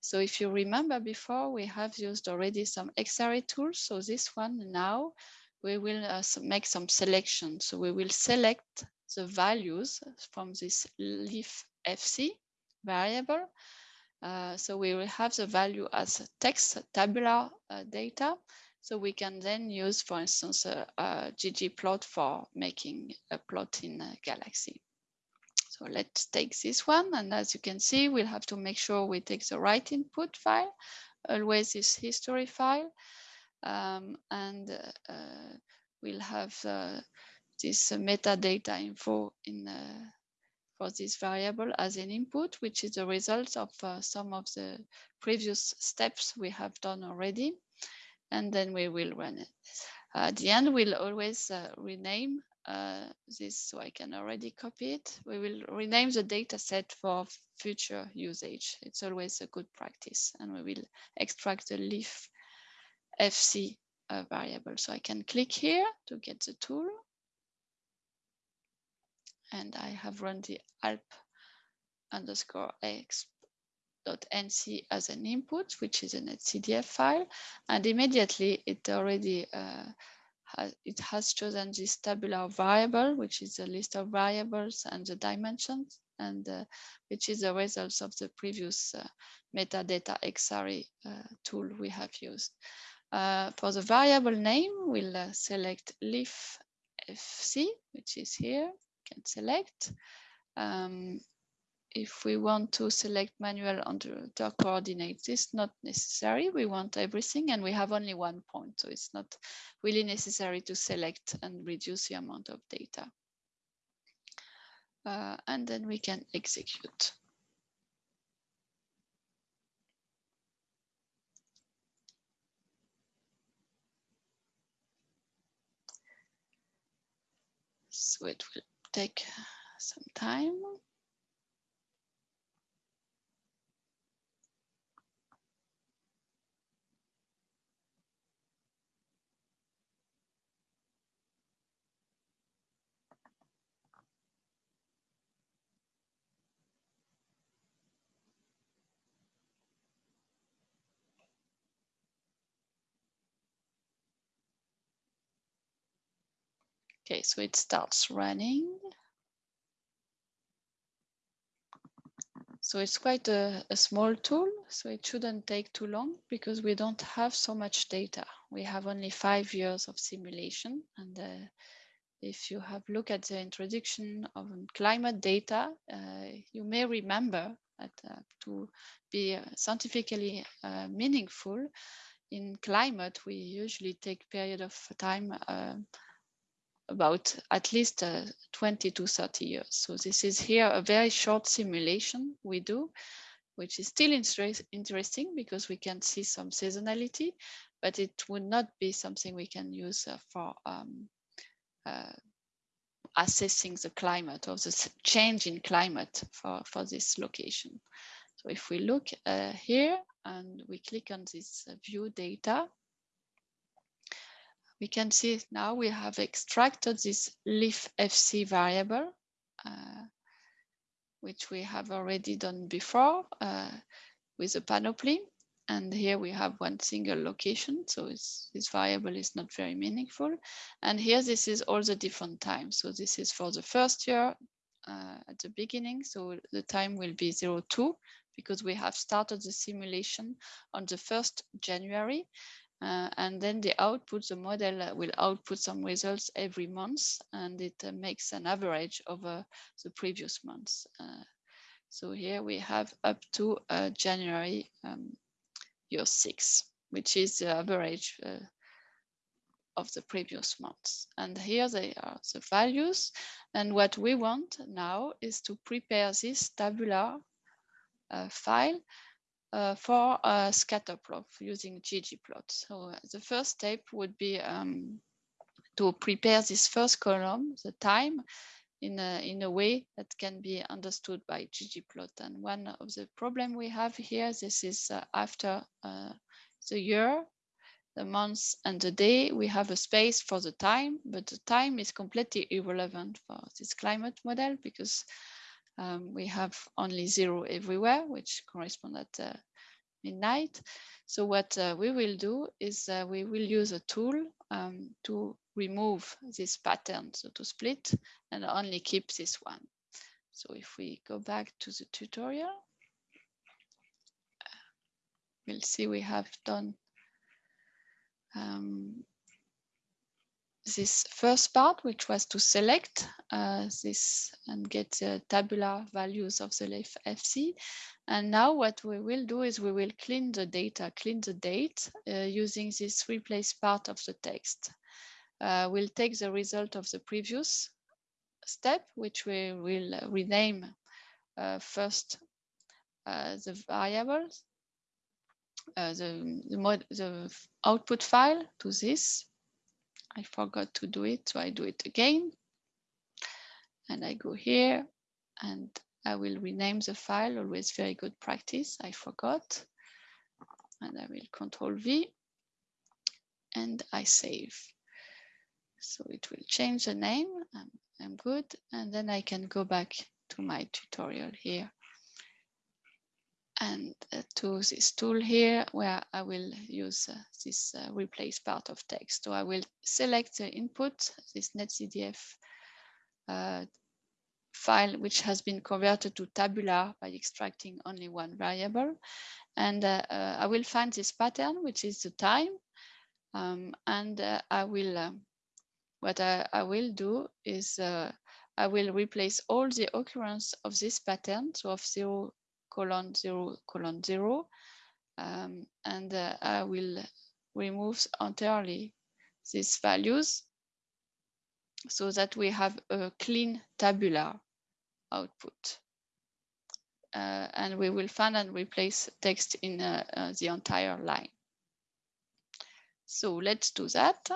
So if you remember before, we have used already some Xarray tools. So this one now, we will uh, make some selection. So we will select the values from this leaf FC variable. Uh, so we will have the value as text tabular uh, data. So we can then use, for instance, a, a ggplot for making a plot in a Galaxy. So let's take this one. And as you can see, we'll have to make sure we take the right input file, always this history file. Um, and uh, we'll have uh, this uh, metadata info in uh, for this variable as an input, which is the result of uh, some of the previous steps we have done already. And then we will run it. At the end, we'll always rename uh, this so I can already copy it. We will rename the data set for future usage. It's always a good practice. And we will extract the leaf FC uh, variable. So I can click here to get the tool and I have run the alp underscore x dot nc as an input, which is a netcdf file, and immediately it already uh, has, it has chosen this tabular variable, which is a list of variables and the dimensions, and uh, which is the results of the previous uh, metadata Xarray uh, tool we have used. Uh, for the variable name, we'll uh, select leaf fc, which is here, can select. Um, if we want to select manual under the coordinates, it's not necessary. We want everything and we have only one point. So it's not really necessary to select and reduce the amount of data. Uh, and then we can execute. So it will take some time. Okay, so it starts running. So it's quite a, a, small tool, so it shouldn't take too long because we don't have so much data. We have only five years of simulation. And uh, if you have looked at the introduction of climate data, uh, you may remember that uh, to be scientifically uh, meaningful in climate, we usually take period of time uh, about at least uh, 20 to 30 years. So this is here a very short simulation we do, which is still interesting because we can see some seasonality, but it would not be something we can use uh, for um, uh, assessing the climate or the change in climate for, for this location. So if we look uh, here and we click on this uh, view data, we can see now we have extracted this leaf FC variable, uh, which we have already done before uh, with a panoply. and here we have one single location so this variable is not very meaningful. And here this is all the different times. So this is for the first year uh, at the beginning. So the time will be 02 because we have started the simulation on the 1st January uh, and then the output the model will output some results every month and it uh, makes an average over the previous months uh, so here we have up to uh, January um, year six, which is the average uh, of the previous months. And here they are the values. And what we want now is to prepare this tabular uh, file uh, for a scatter plot using ggplot. So uh, the first step would be um, to prepare this first column, the time, in a, in a way that can be understood by ggplot. And one of the problem we have here, this is uh, after uh, the year, the month and the day, we have a space for the time, but the time is completely irrelevant for this climate model because um, we have only zero everywhere, which correspond at uh, midnight. So what uh, we will do is uh, we will use a tool um, to remove this pattern, so to split and only keep this one. So if we go back to the tutorial, we'll see we have done um, this first part, which was to select uh, this and get the tabular values of the FC. And now what we will do is we will clean the data, clean the date uh, using this replace part of the text. Uh, we'll take the result of the previous step, which we will rename uh, first uh, the variables, uh, the, the, mod, the output file to this. I forgot to do it, so I do it again. And I go here and I will rename the file, always very good practice, I forgot. And I will control V and I save. So it will change the name. I'm, I'm good. And then I can go back to my tutorial here and uh, to this tool here where I will use uh, this uh, replace part of text. So I will select the input, this netcdf uh, file, which has been converted to tabular by extracting only one variable. And uh, uh, I will find this pattern, which is the time. Um, and I will what I, I will do is I will replace all the occurrence of this pattern, so of 0 colon 0 colon 0, um, and uh, I will remove entirely these values so that we have a clean tabular output. Uh, and we will find and replace text in uh, uh the entire line. So let's do that.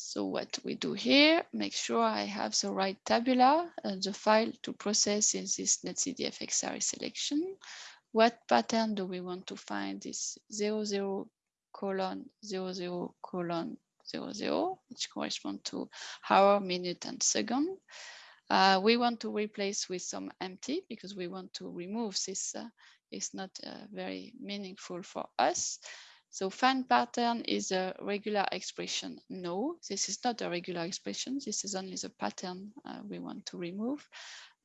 So what we do here, make sure I have the right tabula, and the file to process in this netcdf xarray selection. What pattern do we want to find this 00 colon 00 colon 00, which correspond to hour, minute, and second. Uh, we want to replace with some empty because we want to remove this. Uh, it's not uh, very meaningful for us. So find pattern is a regular expression. No, this is not a regular expression. This is only the pattern uh, we want to remove.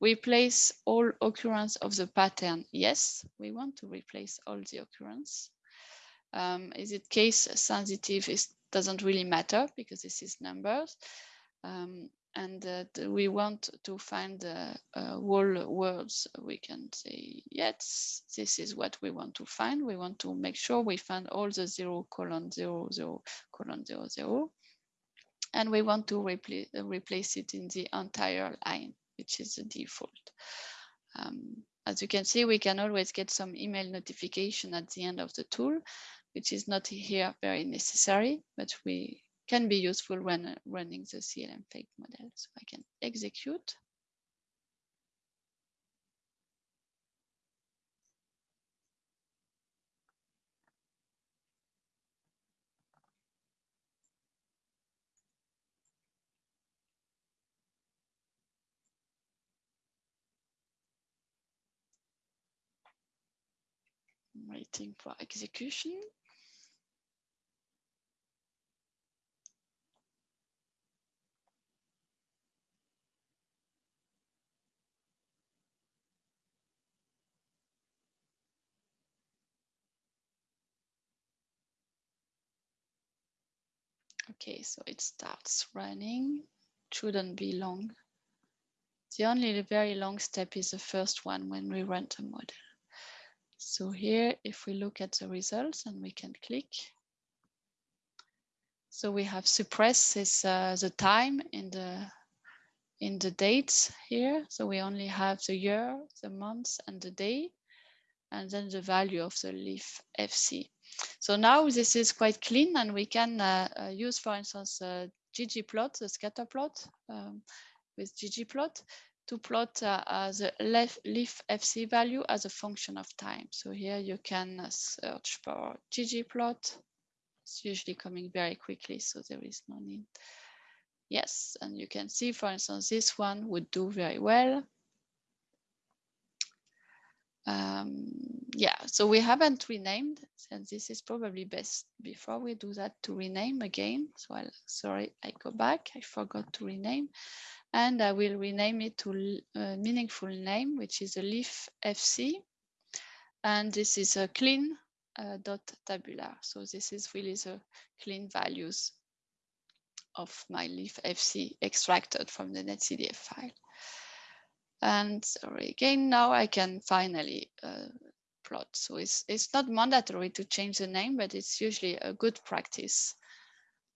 Replace all occurrence of the pattern. Yes, we want to replace all the occurrence. Um, is it case sensitive? It doesn't really matter because this is numbers. Um, and uh, we want to find uh, uh, whole words, we can say, yes, this is what we want to find. We want to make sure we find all the zero colon zero zero colon zero zero. And we want to replace, uh, replace it in the entire line, which is the default. Um, as you can see, we can always get some email notification at the end of the tool, which is not here very necessary, but we can be useful when uh, running the CLM FATES model. So I can execute. waiting for execution. Okay, so it starts running. Shouldn't be long. The only very long step is the first one when we run the model. So here, if we look at the results and we can click. So we have suppressed this, uh, the time in the in the dates here. So we only have the year, the month and the day, and then the value of the leaf FC. So now this is quite clean and we can uh, uh, use, for instance, uh, ggplot, the scatter plot um, with ggplot to plot uh, the leaf FC value as a function of time. So here you can uh, search for ggplot. It's usually coming very quickly, so there is no need. Yes, and you can see, for instance, this one would do very well. Um, yeah, so we haven't renamed, and this is probably best before we do that to rename again. So I'll, sorry, I go back, I forgot to rename, and I will rename it to a meaningful name, which is a leaf FC. And this is a clean uh, dot tabular. So this is really the clean values of my leaf FC extracted from the netcdf file. And sorry, again, now I can finally uh, plot. So it's, it's not mandatory to change the name, but it's usually a good practice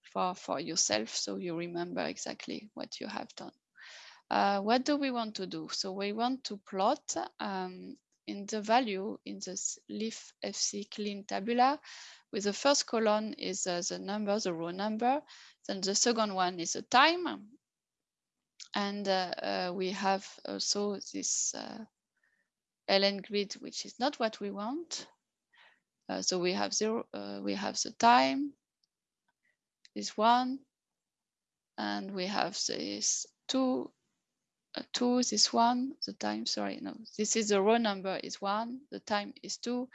for, for yourself. So you remember exactly what you have done. Uh, what do we want to do? So we want to plot um, in the value in this leaf FC clean tabular with the first column is uh, the number, the row number. Then the second one is the time and uh, uh, we have also this uh, ln grid, which is not what we want. so we have zero, we have the time, this one, and we have this two, uh, two, this one, the time, sorry, no, this is the row number is one, the time is two,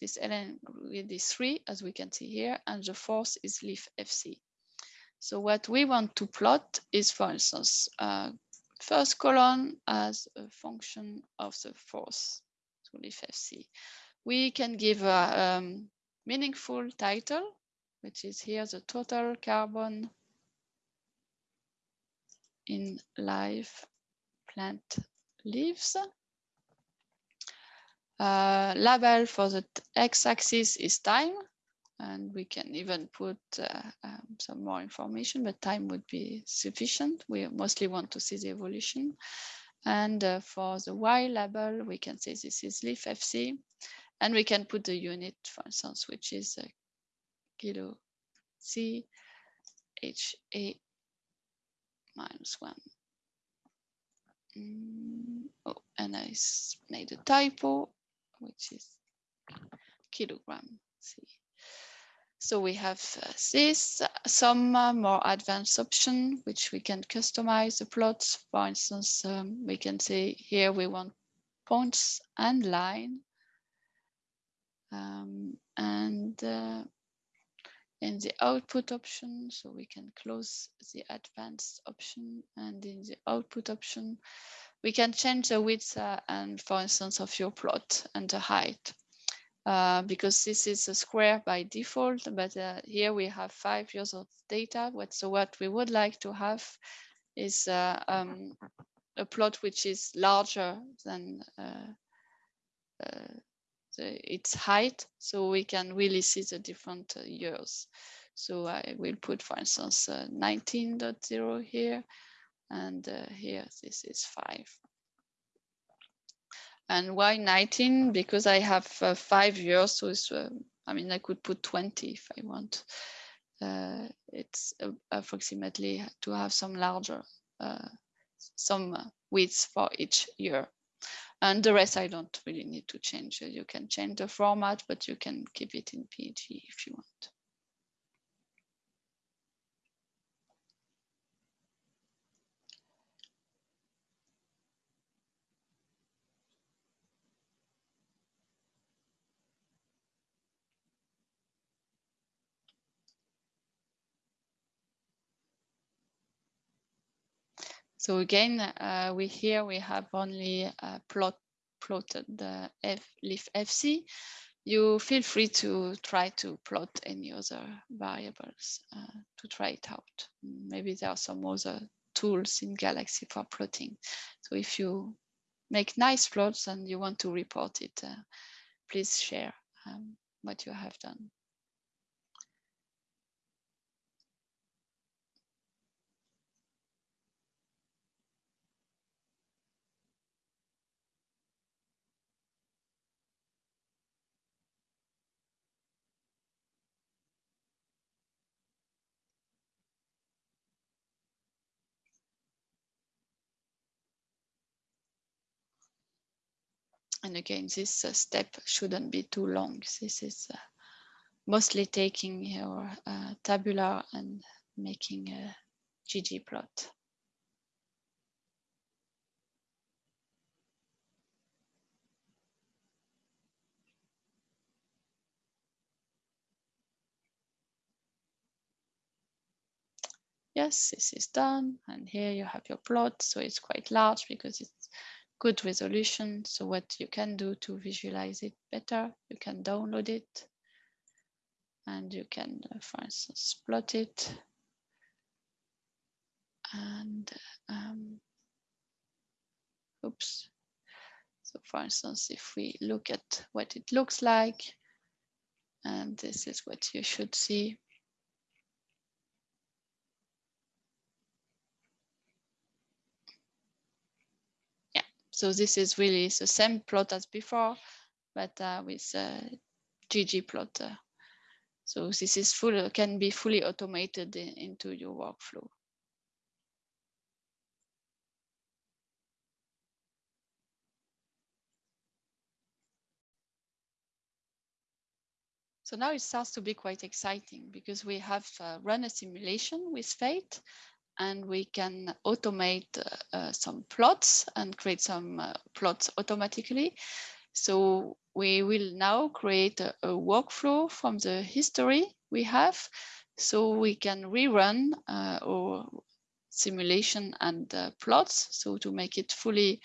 this ln grid is three, as we can see here, and the fourth is leaf FC. So what we want to plot is, for instance, uh, first column as a function of the fourth, so leaf FC. We can give a um, meaningful title, which is here the total carbon in live plant leaves. Uh, label for the x-axis is time and we can even put uh, um, some more information, but time would be sufficient. We mostly want to see the evolution. And uh, for the Y label, we can say this is leaf FC, and we can put the unit, for instance, which is a kilo C H A minus one. Mm, oh, and I made a typo, which is kilogram C. So we have uh, this, some uh, more advanced option, which we can customize the plots. For instance, um, we can say here we want points and line. Um, and uh, in the output option, so we can close the advanced option and in the output option, we can change the width uh, and for instance of your plot and the height. Uh, because this is a square by default, but uh, here we have five years of data. What, so what we would like to have is uh, um, a plot which is larger than uh, uh, the, its height, so we can really see the different years. So I will put, for instance, 19.0 here, and here this is five. And why 19? Because I have uh, five years, so it's, uh, I mean, I could put 20 if I want. Uh, it's uh, approximately to have some larger, uh, some widths for each year. And the rest I don't really need to change. You can change the format, but you can keep it in PNG if you want. So again, uh, we here we have only uh, plot plotted the F, leaf FC. You feel free to try to plot any other variables uh, to try it out. Maybe there are some other tools in Galaxy for plotting. So if you make nice plots and you want to report it, uh, please share um, what you have done. And again, this uh, step shouldn't be too long. This is uh, mostly taking your uh, tabular and making a ggplot. Yes, this is done. And here you have your plot. So it's quite large because it's good resolution. So what you can do to visualize it better, you can download it and you can, uh, for instance, plot it. And um, oops. So for instance, if we look at what it looks like, and this is what you should see. So this is really the same plot as before, but uh, with uh, ggplot2. So this is full can be fully automated in, into your workflow. So now it starts to be quite exciting because we have uh, run a simulation with Fate and we can automate uh, some plots and create some uh, plots automatically. So we will now create a, a, workflow from the history we have so we can rerun uh, our simulation and uh, plots so to make it fully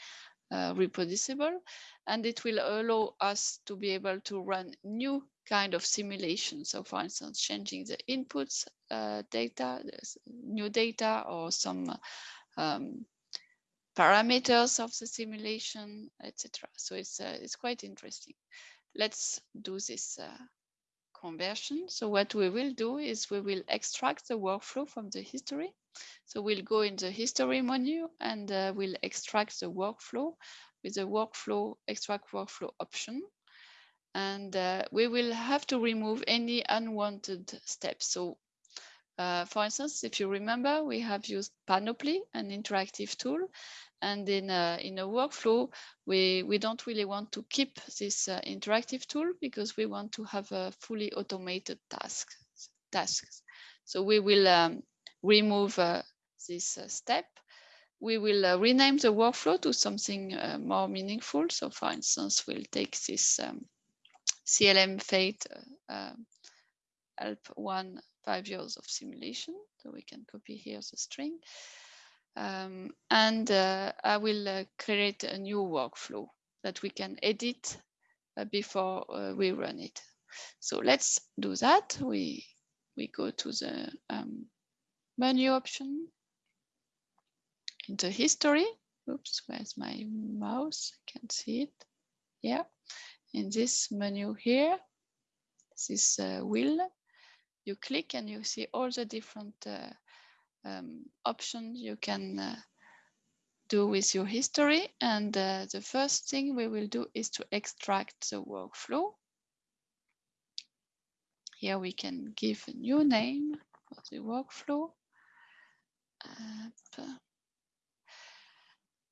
uh, reproducible and it will allow us to be able to run new kind of simulation. So for instance, changing the inputs uh, data, new data or some um, parameters of the simulation, etc. So it's, uh, it's quite interesting. Let's do this uh, conversion. So what we will do is we will extract the workflow from the history. So we'll go in the history menu and uh, we'll extract the workflow with the workflow extract workflow option and uh, we will have to remove any unwanted steps. So uh, for instance, if you remember, we have used Panoply, an interactive tool, and in a, in a workflow, we, we don't really want to keep this uh, interactive tool because we want to have a fully automated task, tasks. So we will um, remove uh, this uh, step. We will uh, rename the workflow to something more meaningful. So for instance, we'll take this um, CLM Fate uh, help one five years of simulation. So we can copy here the string. Um, and uh, I will uh, create a new workflow that we can edit uh, before we run it. So let's do that. We, we go to the um, menu option into history. Oops, where's my mouse? I can't see it. Yeah in this menu here, this uh, wheel, you click and you see all the different uh, um, options you can uh, do with your history. And uh, the first thing we will do is to extract the workflow. Here we can give a new name for the workflow.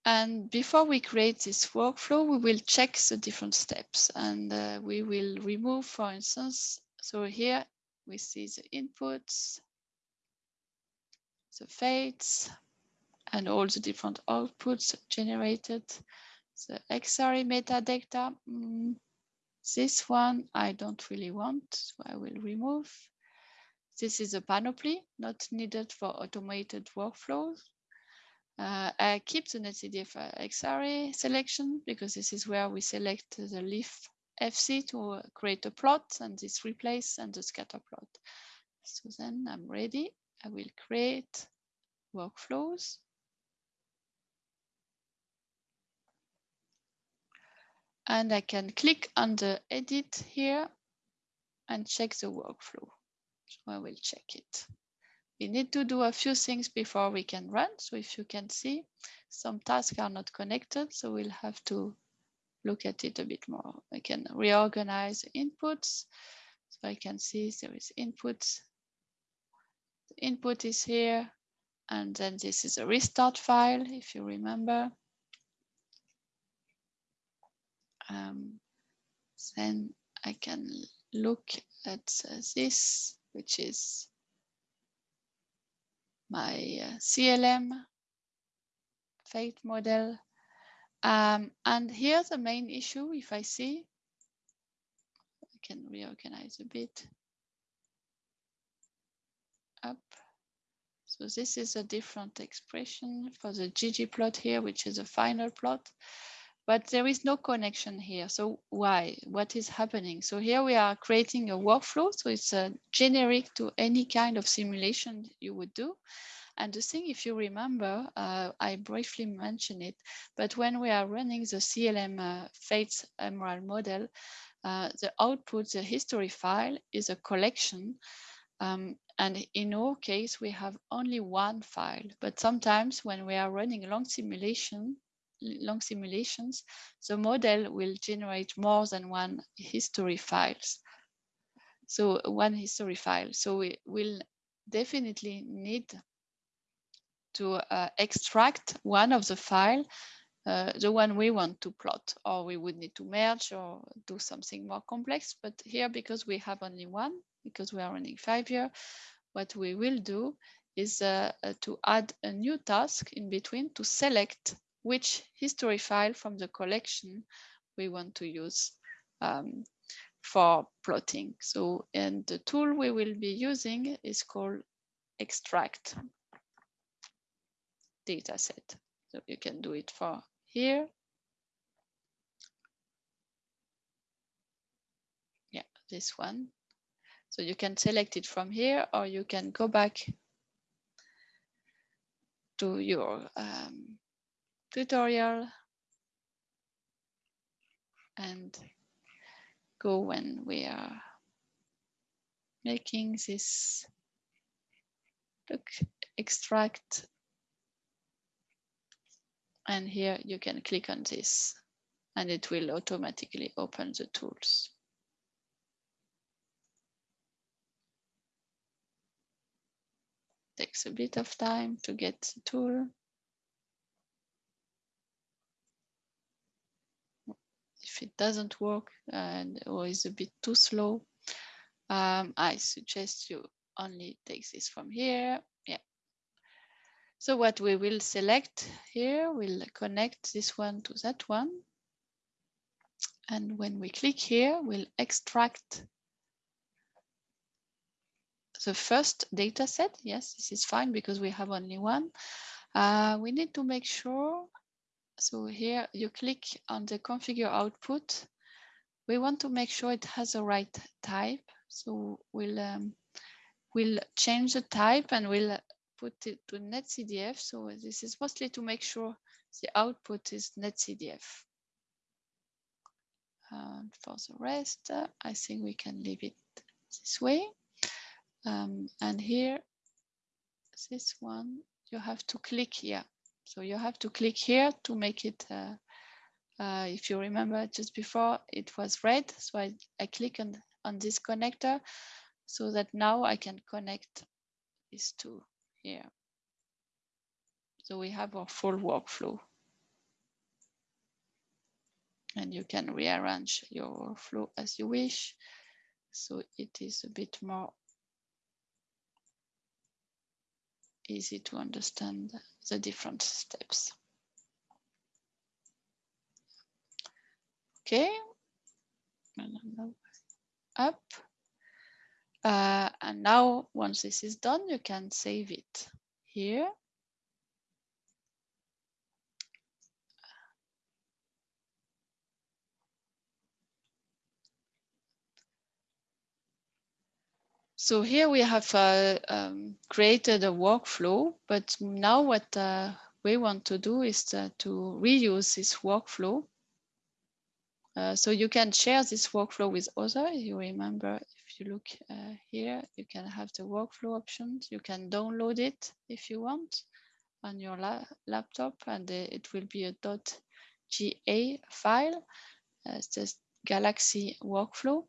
And before we create this workflow, we will check the different steps and uh, we will remove, for instance, so here we see the inputs, the fates, and all the different outputs generated. The Xarray metadata, mm, this one I don't really want, so I will remove. This is a panoply, not needed for automated workflows. Uh, I keep the NetCDF uh, Xarray selection because this is where we select the leaf FC to create a plot and this replace and the scatter plot. So then I'm ready. I will create workflows. And I can click on the edit here and check the workflow. So I will check it. We need to do a few things before we can run. So if you can see, some tasks are not connected. So we'll have to look at it a bit more. I can reorganize inputs. So I can see there is inputs. The input is here. And then this is a restart file, if you remember. Um, then I can look at uh, this, which is my uh, CLM fate model. Um, and here the main issue, if I see, I can reorganize a bit. Up. So this is a different expression for the ggplot here, which is a final plot but there is no connection here. So why? What is happening? So here we are creating a workflow. So it's a generic to any kind of simulation you would do. And the thing, if you remember, uh, I briefly mentioned it, but when we are running the CLM uh, Fates Emerald model, uh, the output, the history file is a collection. Um, and in our case, we have only one file, but sometimes when we are running a long simulation, long simulations, the model will generate more than one history files. So one history file. So we will definitely need to uh, extract one of the file, uh, the one we want to plot, or we would need to merge or do something more complex. But here, because we have only one, because we are running five year, what we will do is uh, uh to add a new task in between to select which history file from the collection we want to use um, for plotting. So, and the tool we will be using is called extract dataset. So you can do it for here. Yeah, this one. So you can select it from here or you can go back to your um, tutorial and go when we are making this look extract and here you can click on this and it will automatically open the tools. Takes a bit of time to get the tool. If it doesn't work and or is a bit too slow, um, I suggest you only take this from here. Yeah. So what we will select here, we'll connect this one to that one. And when we click here, we'll extract the first data set. Yes, this is fine because we have only one. Uh, we need to make sure so here you click on the configure output. We want to make sure it has the right type. So we'll, um, we'll change the type and we'll put it to netcdf. So this is mostly to make sure the output is netcdf. And for the rest, uh, I think we can leave it this way. Um, and here, this one, you have to click here so you have to click here to make it, uh, uh, if you remember just before it was red. So I, I click on, on this connector so that now I can connect these two here. So we have our full workflow. And you can rearrange your flow as you wish. So it is a bit more easy to understand the different steps. Okay, up. Uh, and now once this is done, you can save it here. So here we have uh, um, created a workflow, but now what uh, we want to do is uh, to reuse this workflow. Uh, so you can share this workflow with others. You remember, if you look uh, here, you can have the workflow options. You can download it if you want on your la laptop, and uh, it will be a .ga file. it's just Galaxy workflow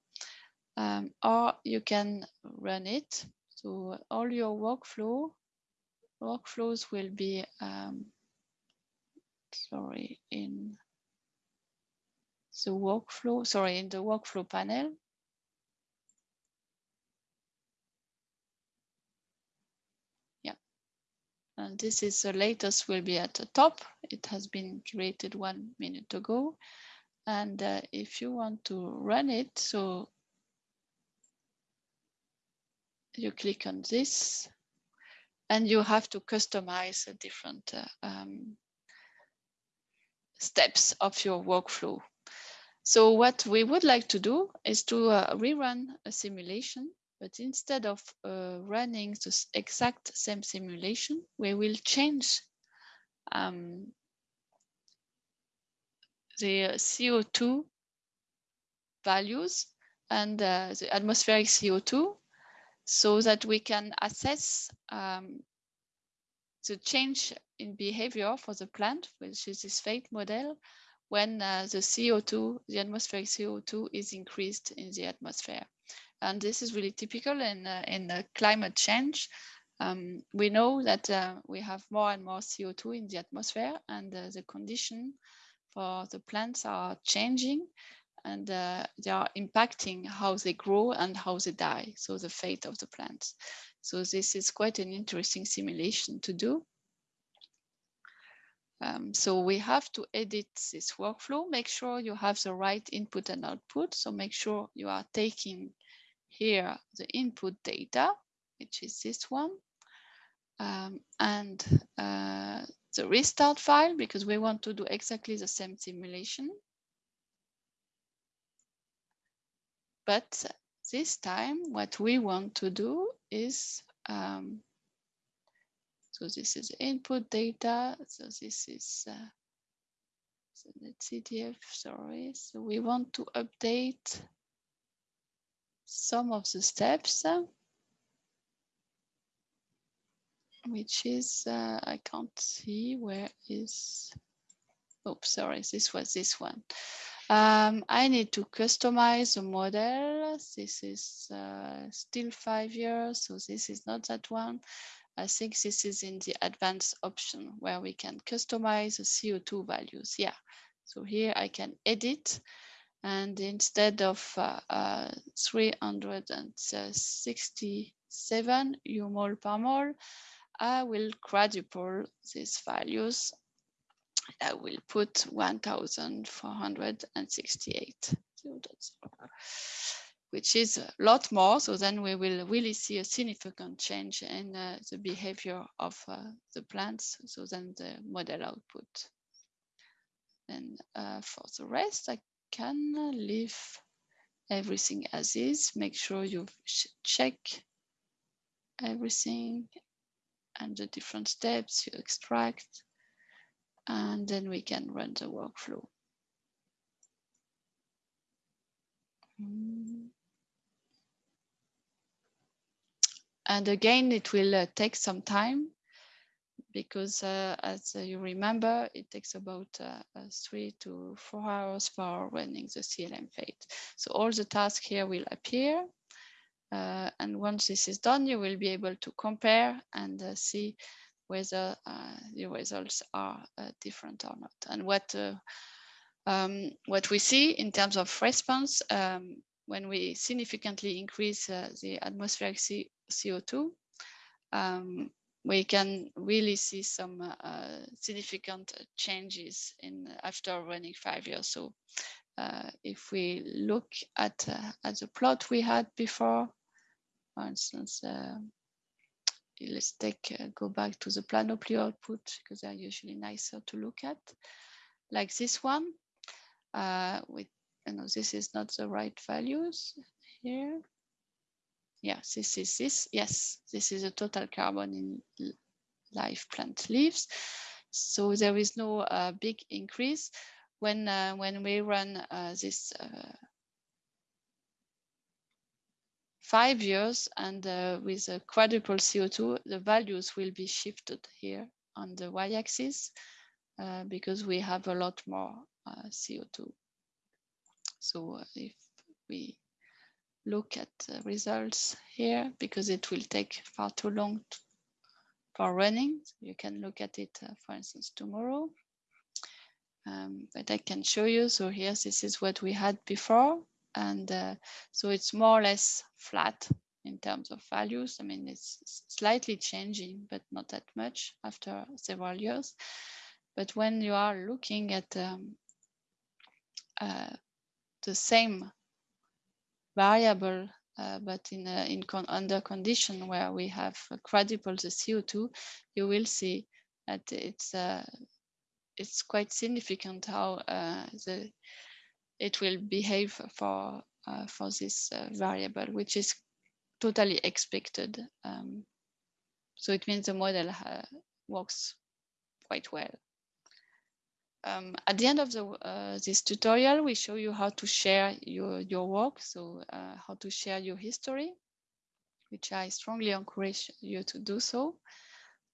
um, or you can run it. So all your workflow workflows will be um, sorry in the workflow sorry in the workflow panel. Yeah, and this is the latest will be at the top. It has been created one minute ago. And uh, if you want to run it, so you click on this and you have to customize the different uh, um, steps of your workflow. So what we would like to do is to uh, rerun a simulation, but instead of uh, running the exact same simulation, we will change um, the CO2 values and uh, the atmospheric CO2 so that we can assess um, the change in behavior for the plant, which is this fate model, when uh, the CO2, the atmospheric CO2 is increased in the atmosphere. And this is really typical in, uh, in climate change. Um, we know that uh, we have more and more CO2 in the atmosphere and uh, the condition for the plants are changing and uh, they are impacting how they grow and how they die, so the fate of the plants. So this is quite an interesting simulation to do. Um, so we have to edit this workflow, make sure you have the right input and output. So make sure you are taking here the input data, which is this one, um, and uh, the restart file, because we want to do exactly the same simulation. But this time, what we want to do is, um, so this is input data. So this is uh, so CDF, sorry. So we want to update some of the steps, which is, uh, I can't see where is, oops, sorry, this was this one. Um, I need to customize the model. This is uh, still five years, so this is not that one. I think this is in the advanced option where we can customize the CO2 values. Yeah, so here I can edit and instead of uh, uh, 367 U mol per mole, I will quadruple these values I will put 1,468, which is a lot more. So then we will really see a significant change in uh, the behavior of uh, the plants. So then the model output. And uh, for the rest, I can leave everything as is. Make sure you check everything and the different steps you extract and then we can run the workflow. And again, it will uh, take some time because uh, as uh, you remember, it takes about uh, uh, three to four hours for running the CLM fate. So all the tasks here will appear. Uh, and once this is done, you will be able to compare and see whether uh, the results are uh, different or not. And what uh, um, what we see in terms of response um, when we significantly increase the atmospheric C CO2, um, we can really see some uh, significant changes in after running five years. So uh, if we look at uh, at the plot we had before, for instance, let's take uh, go back to the Panoply output because they're usually nicer to look at like this one uh, with you know this is not the right values here yes, this is this. Yes, this is a total carbon in live plant leaves. So there is no uh, big increase when uh, when we run uh, this uh, five years and uh, with a quadruple CO2, the values will be shifted here on the y-axis uh, because we have a lot more CO2. So if we look at the results here, because it will take far too long to for running. You can look at it, uh, for instance, tomorrow. Um, but I can show you. So here, this is what we had before. And uh, so it's more or less flat in terms of values. I mean, it's slightly changing, but not that much after several years. But when you are looking at um, uh, the same variable uh, but in, uh, in con under condition where we have quadruple the CO2, you will see that it's uh, it's quite significant how uh, the it will behave for uh, for this uh, variable, which is totally expected. Um, so it means the model works quite well. Um, at the end of the, uh, this tutorial, we show you how to share your, your work, so uh, how to share your history, which I strongly encourage you to do so.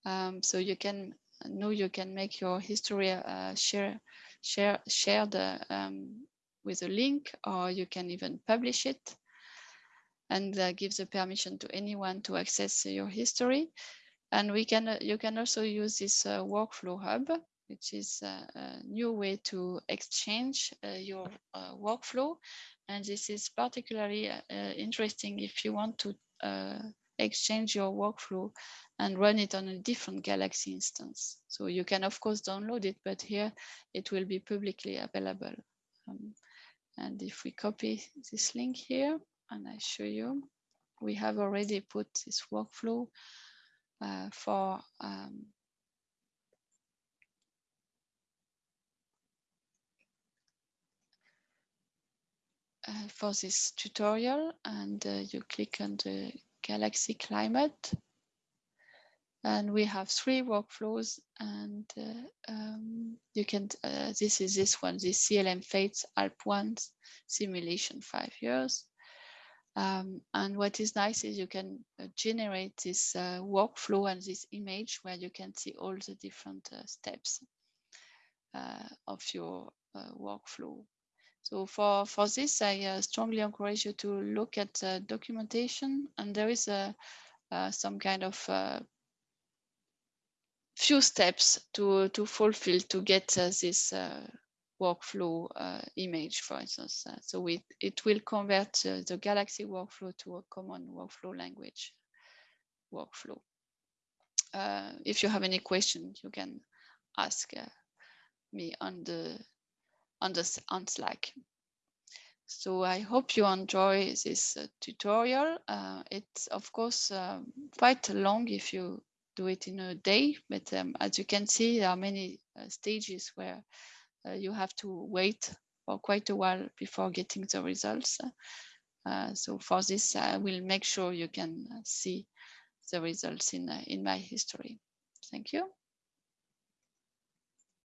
Um, so you can know you can make your history uh, share share shared um, with a link, or you can even publish it and uh, give the permission to anyone to access your history. And we can uh, you can also use this uh, workflow hub which is a, a new way to exchange uh, your uh, workflow. And this is particularly uh, interesting if you want to exchange your workflow and run it on a different Galaxy instance. So you can of course download it, but here it will be publicly available. Um, and if we copy this link here and I show you, we have already put this workflow uh, for um, uh, for this tutorial and uh, you click on the Galaxy Climate. And we have three workflows and uh, um, you can, uh, this is this one, the CLM Fates ALP1 simulation five years. Um, and what is nice is you can uh, generate this uh, workflow and this image where you can see all the different steps of your workflow. So for, for this, I uh, strongly encourage you to look at uh, documentation and there is a, uh, some kind of uh, few steps to, to fulfill to get uh, this uh, workflow image, for instance. so we, it will convert the Galaxy workflow to a common workflow language workflow. if you have any questions, you can ask me on the on, the, on Slack. So I hope you enjoy this uh, tutorial. Uh, it's of course quite long if you do it in a day, but um, as you can see, there are many uh, stages where uh, you have to wait for quite a while before getting the results. Uh, so for this, I will make sure you can uh, see the results in, in my history. Thank you.